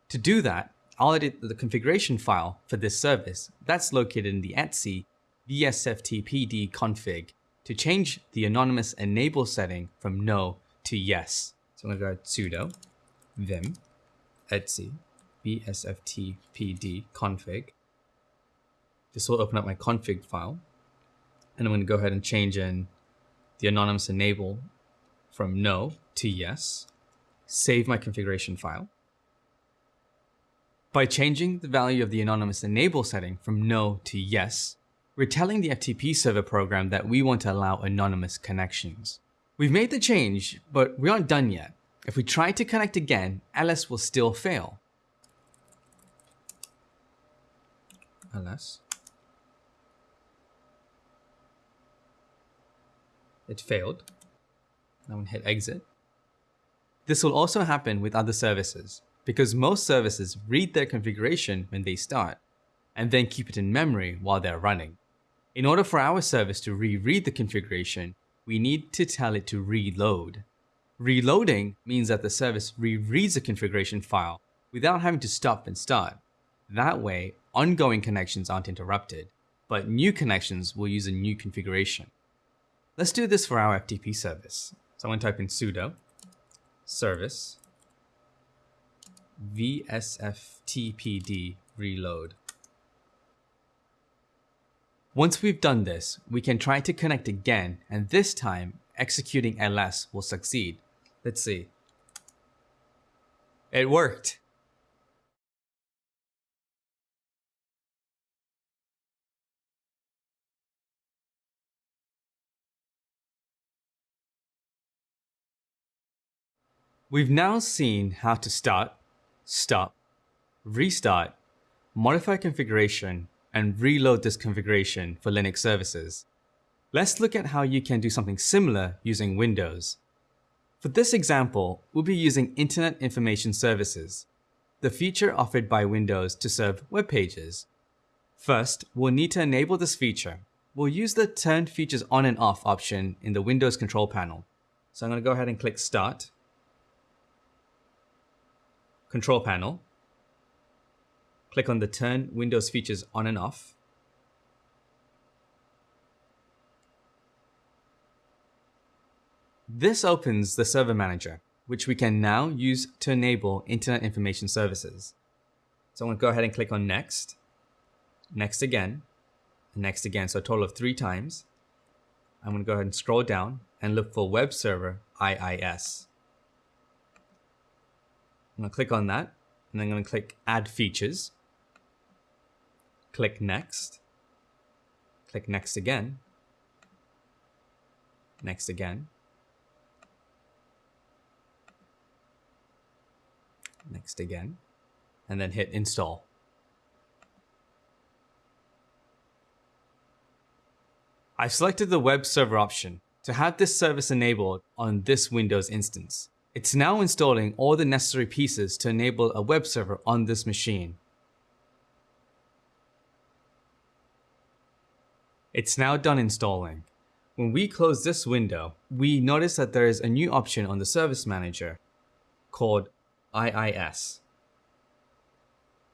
To do that, I'll edit the configuration file for this service that's located in the etc vsftpd config to change the anonymous enable setting from no to yes. So I'm to go sudo vim etc vsftpd config. This will open up my config file and I'm to go ahead and change in the anonymous enable from no to yes. Save my configuration file. By changing the value of the anonymous enable setting from no to yes, we're telling the FTP server program that we want to allow anonymous connections. We've made the change, but we aren't done yet. If we try to connect again, ls will still fail. ls It failed. Now I'm hit exit. This will also happen with other services because most services read their configuration when they start and then keep it in memory while they're running. In order for our service to reread the configuration, we need to tell it to reload. Reloading means that the service rereads the configuration file without having to stop and start. That way, ongoing connections aren't interrupted. but new connections will use a new configuration. Let's do this for our FTP service. So I'm going to type in sudo service vsftpd reload. Once we've done this, we can try to connect again, and this time executing ls will succeed. Let's see. It worked. We've now seen how to start, stop, restart, modify configuration, and reload this configuration for Linux services. Let's look at how you can do something similar using Windows. For this example, we'll be using Internet Information Services, the feature offered by Windows to serve web pages. First, we'll need to enable this feature. We'll use the Turn Features On and Off option in the Windows control panel. So I'm going to go ahead and click Start, Control Panel, click on the Turn Windows Features On and Off, This opens the Server Manager, which we can now use to enable Internet Information Services. So I'm going to go ahead and click on Next, Next again, Next again, so a total of three times. I'm going to go ahead and scroll down and look for Web Server IIS. I'm going to click on that and then I'm going to click Add Features. Click Next. Click Next again. Next again. Next again. And then hit Install. I've selected the web server option to have this service enabled on this Windows instance. It's now installing all the necessary pieces to enable a web server on this machine. It's now done installing. When we close this window, we notice that there is a new option on the Service Manager called IIS.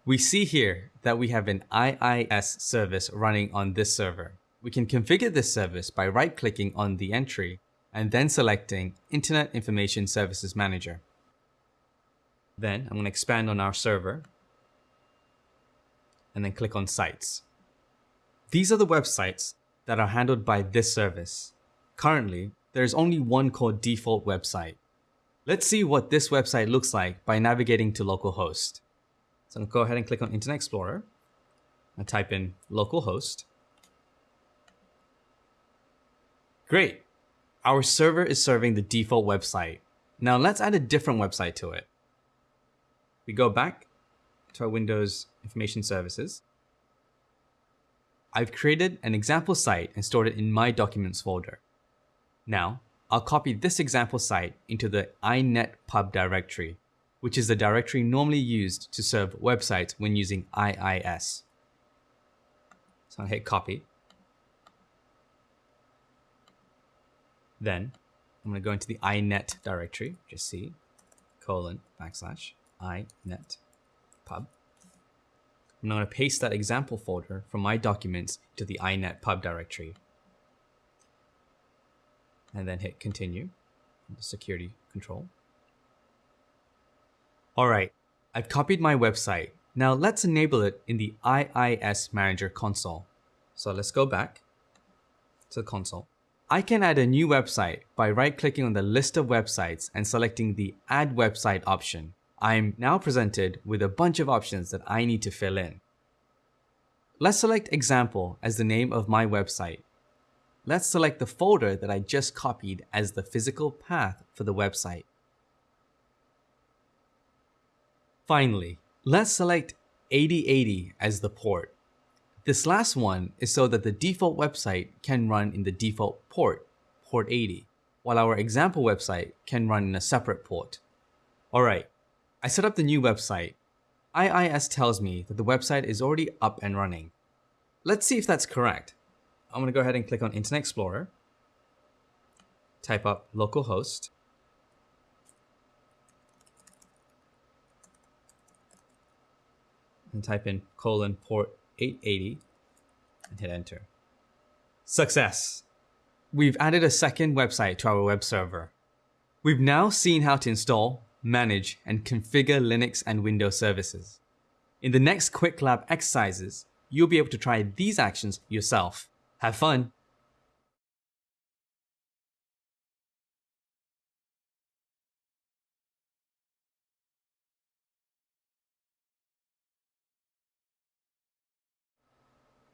We see here that we have an IIS service running on this server. We can configure this service by right-clicking on the entry and then selecting Internet Information Services Manager. Then I'm going to expand on our server and then click on Sites. These are the websites that are handled by this service. Currently, there is only one called default website. Let's see what this website looks like by navigating to localhost. So I'm to go ahead and click on Internet Explorer and type in localhost. Great. Our server is serving the default website. Now let's add a different website to it. We go back to our Windows Information Services. I've created an example site and stored it in my documents folder. Now, I'll copy this example site into the inetpub directory, which is the directory normally used to serve websites when using IIS. So I'll hit copy. Then I'm going to go into the inet directory, just C, colon, backslash, inet pub. I'm going to paste that example folder from my documents to the inet pub directory. And then hit continue, the security control. All right, I've copied my website. Now let's enable it in the IIS Manager console. So let's go back to the console. I can add a new website by right-clicking on the list of websites and selecting the Add Website option. I'm now presented with a bunch of options that I need to fill in. Let's select Example as the name of my website. Let's select the folder that I just copied as the physical path for the website. Finally, let's select 8080 as the port. This last one is so that the default website can run in the default port, port 80, while our example website can run in a separate port. Alright, I set up the new website. IIS tells me that the website is already up and running. Let's see if that's correct. I'm going to go ahead and click on Internet Explorer, type up localhost, and type in colon port 880 and hit enter. Success! We've added a second website to our web server. We've now seen how to install, manage, and configure Linux and Windows services. In the next Qwiklab exercises, you'll be able to try these actions yourself. Have fun!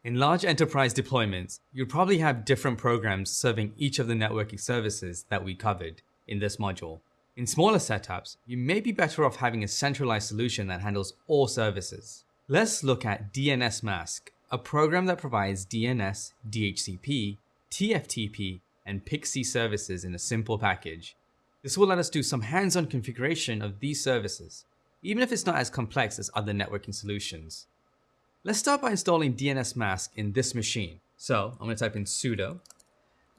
In large enterprise deployments, you'll probably have different programs serving each of the networking services that we covered in this module. In smaller setups, you may be better off having a centralized solution that handles all services. Let's look at dnsmasq, a program that provides DNS, DHCP, TFTP, and PXE services in a simple package. This will let us do some hands-on configuration of these services, even if it's not as complex as other networking solutions. Let's start by installing dnsmasq in this machine. So I'm going to type in sudo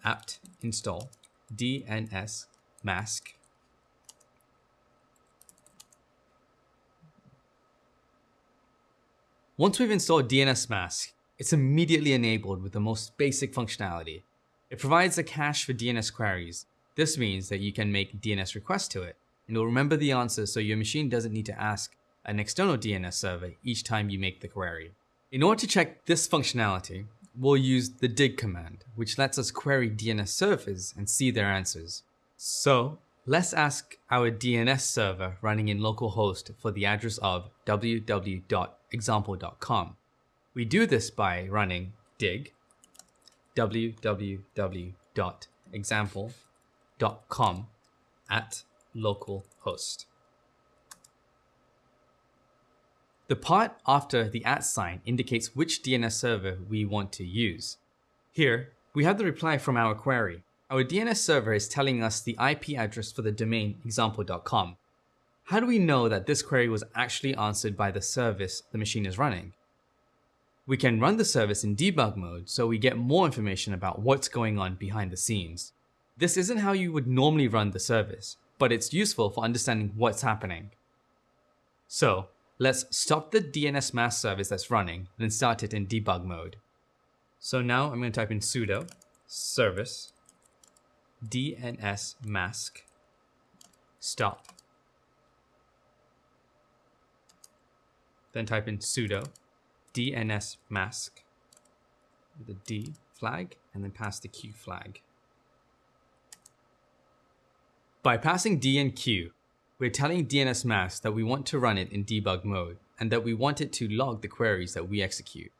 apt install dnsmasq. Once we've installed dnsmasq, it's immediately enabled with the most basic functionality. It provides a cache for DNS queries. This means that you can make DNS requests to it, and it'll remember the answer so your machine doesn't need to ask an external DNS server each time you make the query. In order to check this functionality, we'll use the dig command, which lets us query DNS servers and see their answers. So let's ask our DNS server running in localhost for the address of www.example.com. We do this by running dig www.example.com at localhost. The part after the at sign indicates which DNS server we want to use. Here, we have the reply from our query. Our DNS server is telling us the IP address for the domain example.com. How do we know that this query was actually answered by the service the machine is running? We can run the service in debug mode so we get more information about what's going on behind the scenes. This isn't how you would normally run the service, but it's useful for understanding what's happening. So, Let's stop the DNS dnsmasq service that's running and start it in debug mode. So now I'm going to type in sudo service dnsmasq stop. Then type in sudo DNS mask with D flag and then pass the Q flag. By passing D and Q, we're telling dnsmasq that we want to run it in debug mode and that we want it to log the queries that we execute.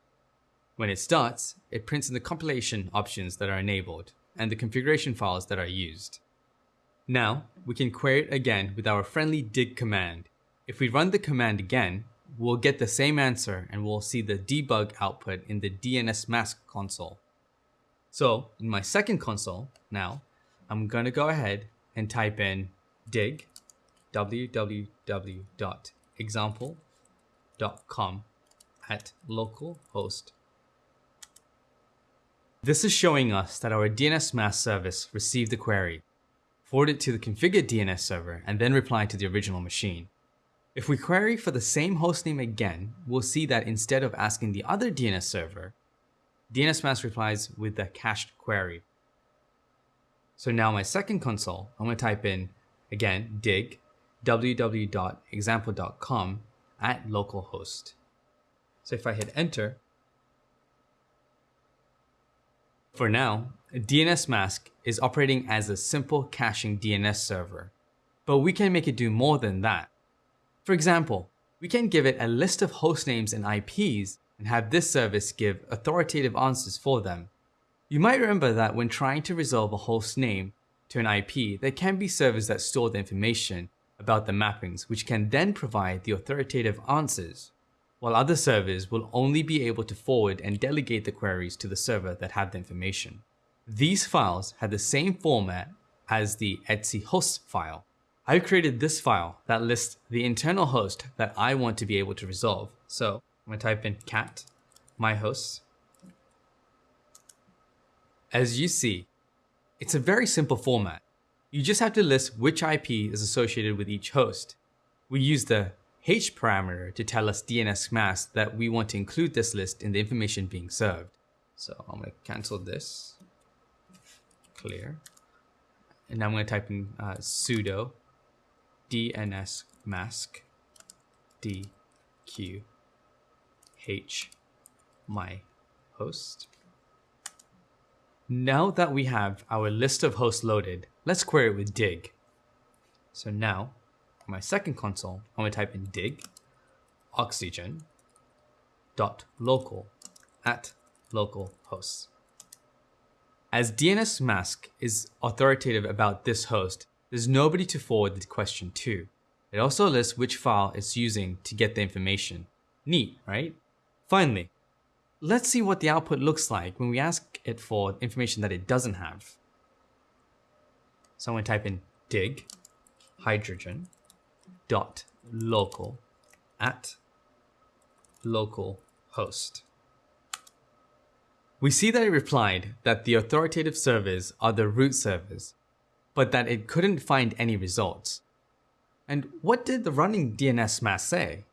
When it starts, it prints in the compilation options that are enabled and the configuration files that are used. Now, we can query it again with our friendly dig command. If we run the command again, we'll get the same answer and we'll see the debug output in the dnsmasq console. So in my second console now, I'm going to go ahead and type in dig www.example.com at localhost. This is showing us that our DNS dnsmasq service received the query, forwarded to the configured DNS server, and then replied to the original machine. If we query for the same hostname again, we'll see that instead of asking the other DNS server, DNS dnsmasq replies with the cached query. So now my second console, I'm going to type in, again, dig www.example.com at localhost. So if I hit enter, for now, dnsmasq is operating as a simple caching DNS server, but we can make it do more than that. For example, we can give it a list of host names and IPs and have this service give authoritative answers for them. You might remember that when trying to resolve a host name to an IP, there can be servers that store the information about the mappings, which can then provide the authoritative answers, while other servers will only be able to forward and delegate the queries to the server that had the information. These files have the same format as the etc host file. I've created this file that lists the internal host that I want to be able to resolve. So I'm going to type in cat my hosts. As you see, it's a very simple format. You just have to list which IP is associated with each host. We use the h parameter to tell us dnsmasq that we want to include this list in the information being served. So I'm going to cancel this, clear. And now I'm going to type in uh, sudo DNS mask dqh my host. Now that we have our list of hosts loaded, let's query it with dig. So now, my second console, I'm going to type in dig oxygen dot local at local hosts. As dnsmasq is authoritative about this host, there's nobody to forward the question to. It also lists which file it's using to get the information. Neat, right? Finally, let's see what the output looks like when we ask it for information that it doesn't have. So I'm going to type in dig hydrogen dot local at local host. We see that it replied that the authoritative servers are the root servers, but that it couldn't find any results. And what did the running dnsmasq say?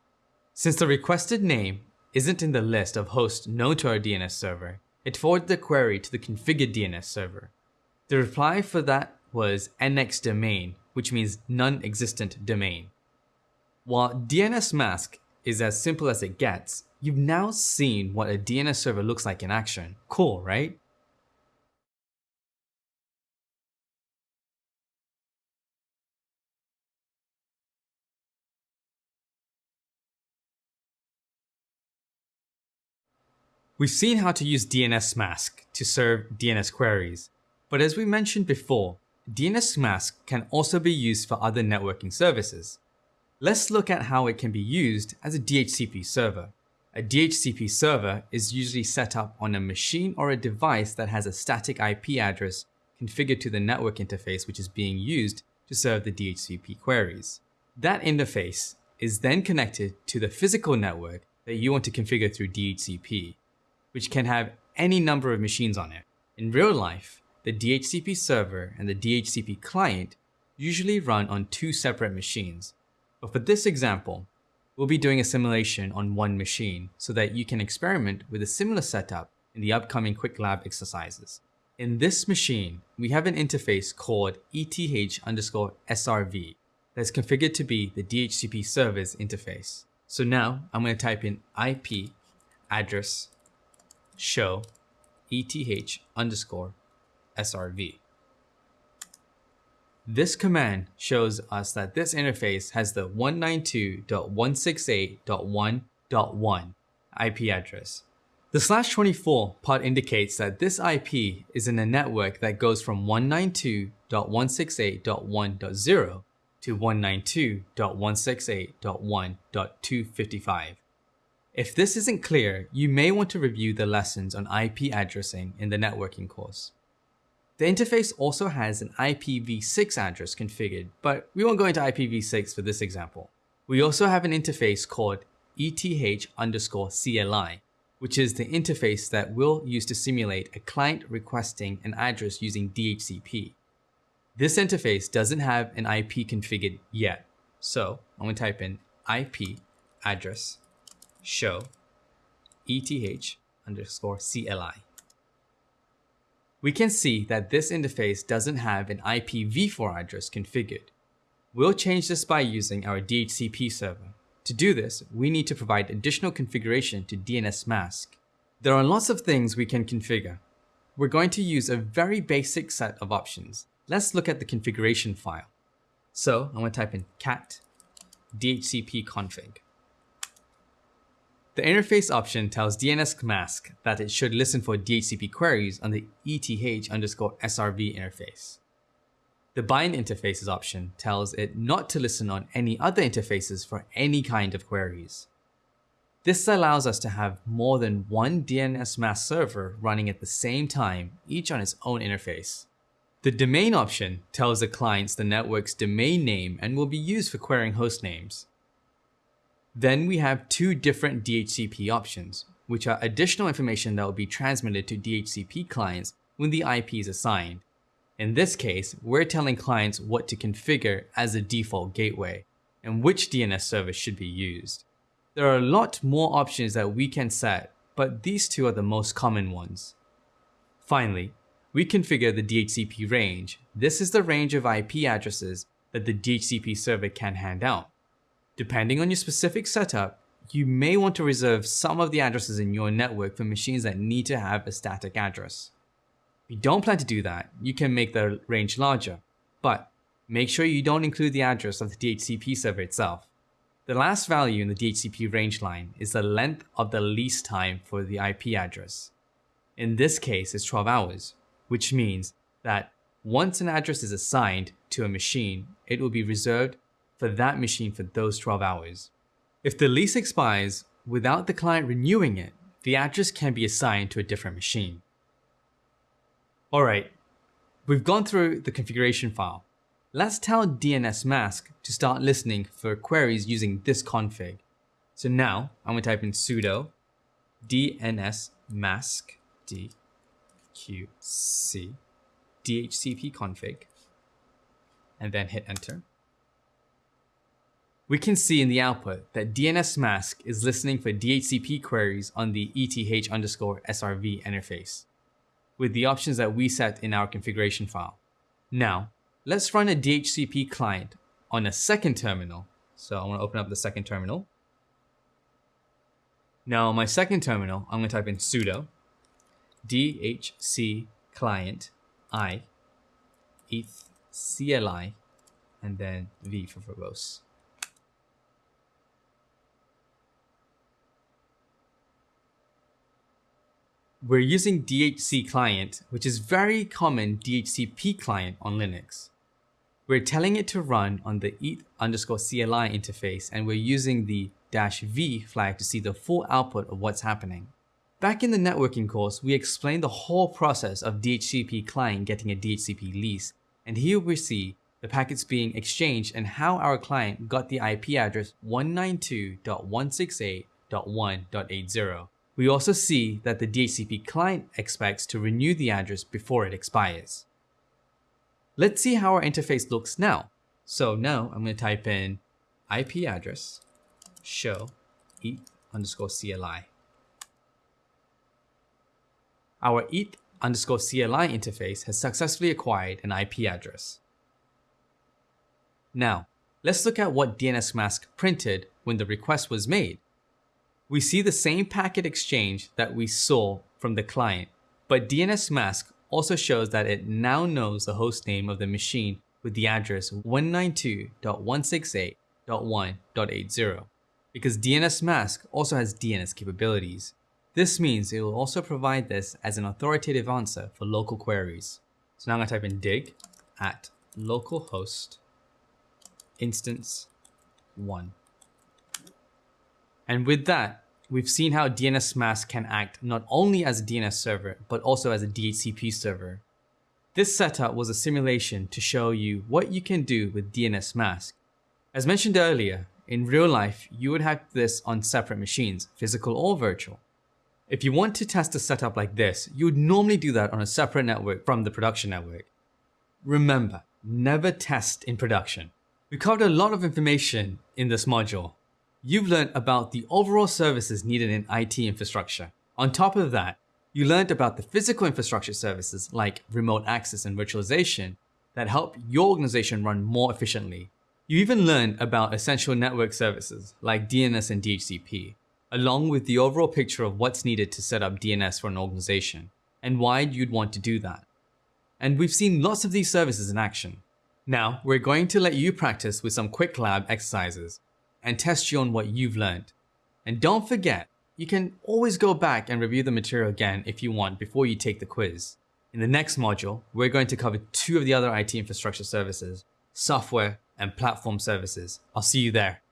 Since the requested name isn't in the list of hosts known to our DNS server, it forwarded the query to the configured DNS server. The reply for that was NXDOMAIN, which means non-existent domain. While dnsmasq is as simple as it gets, you've now seen what a DNS server looks like in action. Cool, right? We've seen how to use dnsmasq to serve DNS queries, but as we mentioned before, dnsmasq can also be used for other networking services. Let's look at how it can be used as a DHCP server. A DHCP server is usually set up on a machine or a device that has a static IP address configured to the network interface which is being used to serve the DHCP queries. That interface is then connected to the physical network that you want to configure through DHCP which can have any number of machines on it. In real life, the DHCP server and the DHCP client usually run on two separate machines. But for this example, we'll be doing a simulation on one machine so that you can experiment with a similar setup in the upcoming Qwiklab exercises. In this machine, we have an interface called ETH underscore SRV that's configured to be the DHCP server's interface. So now I'm going to type in IP address show eth underscore srv. This command shows us that this interface has the 192.168.1.1 IP address. The slash 24 part indicates that this IP is in a network that goes from 192.168.1.0 to 192.168.1.255. If this isn't clear, you may want to review the lessons on IP addressing in the networking course. The interface also has an IPv6 address configured, but we won't go into IPv6 for this example. We also have an interface called ETH underscore CLI, which is the interface that we'll use to simulate a client requesting an address using DHCP. This interface doesn't have an IP configured yet, so I'm going to type in IP address show ETH underscore CLI. We can see that this interface doesn't have an IPv4 address configured. We'll change this by using our DHCP server. To do this, we need to provide additional configuration to dnsmasq. There are lots of things we can configure. We're going to use a very basic set of options. Let's look at the configuration file. So I'm going to type in cat dhcp config. The interface option tells dnsmasq that it should listen for DHCP queries on the ETH underscore SRV interface. The bind interfaces option tells it not to listen on any other interfaces for any kind of queries. This allows us to have more than one dnsmasq server running at the same time, each on its own interface. The domain option tells the clients the network's domain name and will be used for querying host names. Then we have two different DHCP options, which are additional information that will be transmitted to DHCP clients when the IP is assigned. In this case, we're telling clients what to configure as a default gateway and which DNS service should be used. There are a lot more options that we can set, but these two are the most common ones. Finally, we configure the DHCP range. This is the range of IP addresses that the DHCP server can hand out. Depending on your specific setup, you may want to reserve some of the addresses in your network for machines that need to have a static address. If you don't plan to do that, you can make the range larger, but make sure you don't include the address of the DHCP server itself. The last value in the DHCP range line is the length of the lease time for the IP address. In this case, it's 12 hours, which means that once an address is assigned to a machine, it will be reserved for that machine for those 12 hours. If the lease expires without the client renewing it, the address can be assigned to a different machine. Alright, we've gone through the configuration file. Let's tell dnsmasq to start listening for queries using this config. So now I'm going to type in sudo dnsmasq dqc dhcp config and then hit enter. We can see in the output that dnsmasq is listening for DHCP queries on the eth underscore srv interface with the options that we set in our configuration file. Now, let's run a DHCP client on a second terminal. So I want to open up the second terminal. Now on my second terminal, I'm going to type in sudo dhc client i eth cli and then v for verbose. We're using dhclient, which is very common DHCP client on Linux. We're telling it to run on the eth underscore CLI interface and we're using the dash V flag to see the full output of what's happening. Back in the networking course, we explained the whole process of DHCP client getting a DHCP lease, and here we see the packets being exchanged and how our client got the IP address 192.168.1.80. We also see that the DHCP client expects to renew the address before it expires. Let's see how our interface looks now. So now I'm going to type in IP address show eth underscore CLI. Our eth underscore CLI interface has successfully acquired an IP address. Now, let's look at what dnsmasq printed when the request was made. We see the same packet exchange that we saw from the client, but dnsmasq also shows that it now knows the host name of the machine with the address 192.168.1.80 because dnsmasq also has DNS capabilities. This means it will also provide this as an authoritative answer for local queries. So now I'm going to type in dig at localhost instance 1. And with that, we've seen how dnsmasq can act not only as a DNS server, but also as a DHCP server. This setup was a simulation to show you what you can do with dnsmasq. As mentioned earlier, in real life, you would have this on separate machines, physical or virtual. If you want to test a setup like this, you would normally do that on a separate network from the production network. Remember, never test in production. We covered a lot of information in this module, you've learned about the overall services needed in IT infrastructure. On top of that, you learned about the physical infrastructure services like remote access and virtualization that help your organization run more efficiently. You even learned about essential network services like DNS and DHCP, along with the overall picture of what's needed to set up DNS for an organization and why you'd want to do that. And we've seen lots of these services in action. Now, we're going to let you practice with some Qwiklab exercises and test you on what you've learned. And don't forget, you can always go back and review the material again if you want before you take the quiz. In the next module, we're going to cover two of the other IT infrastructure services, software and platform services. I'll see you there.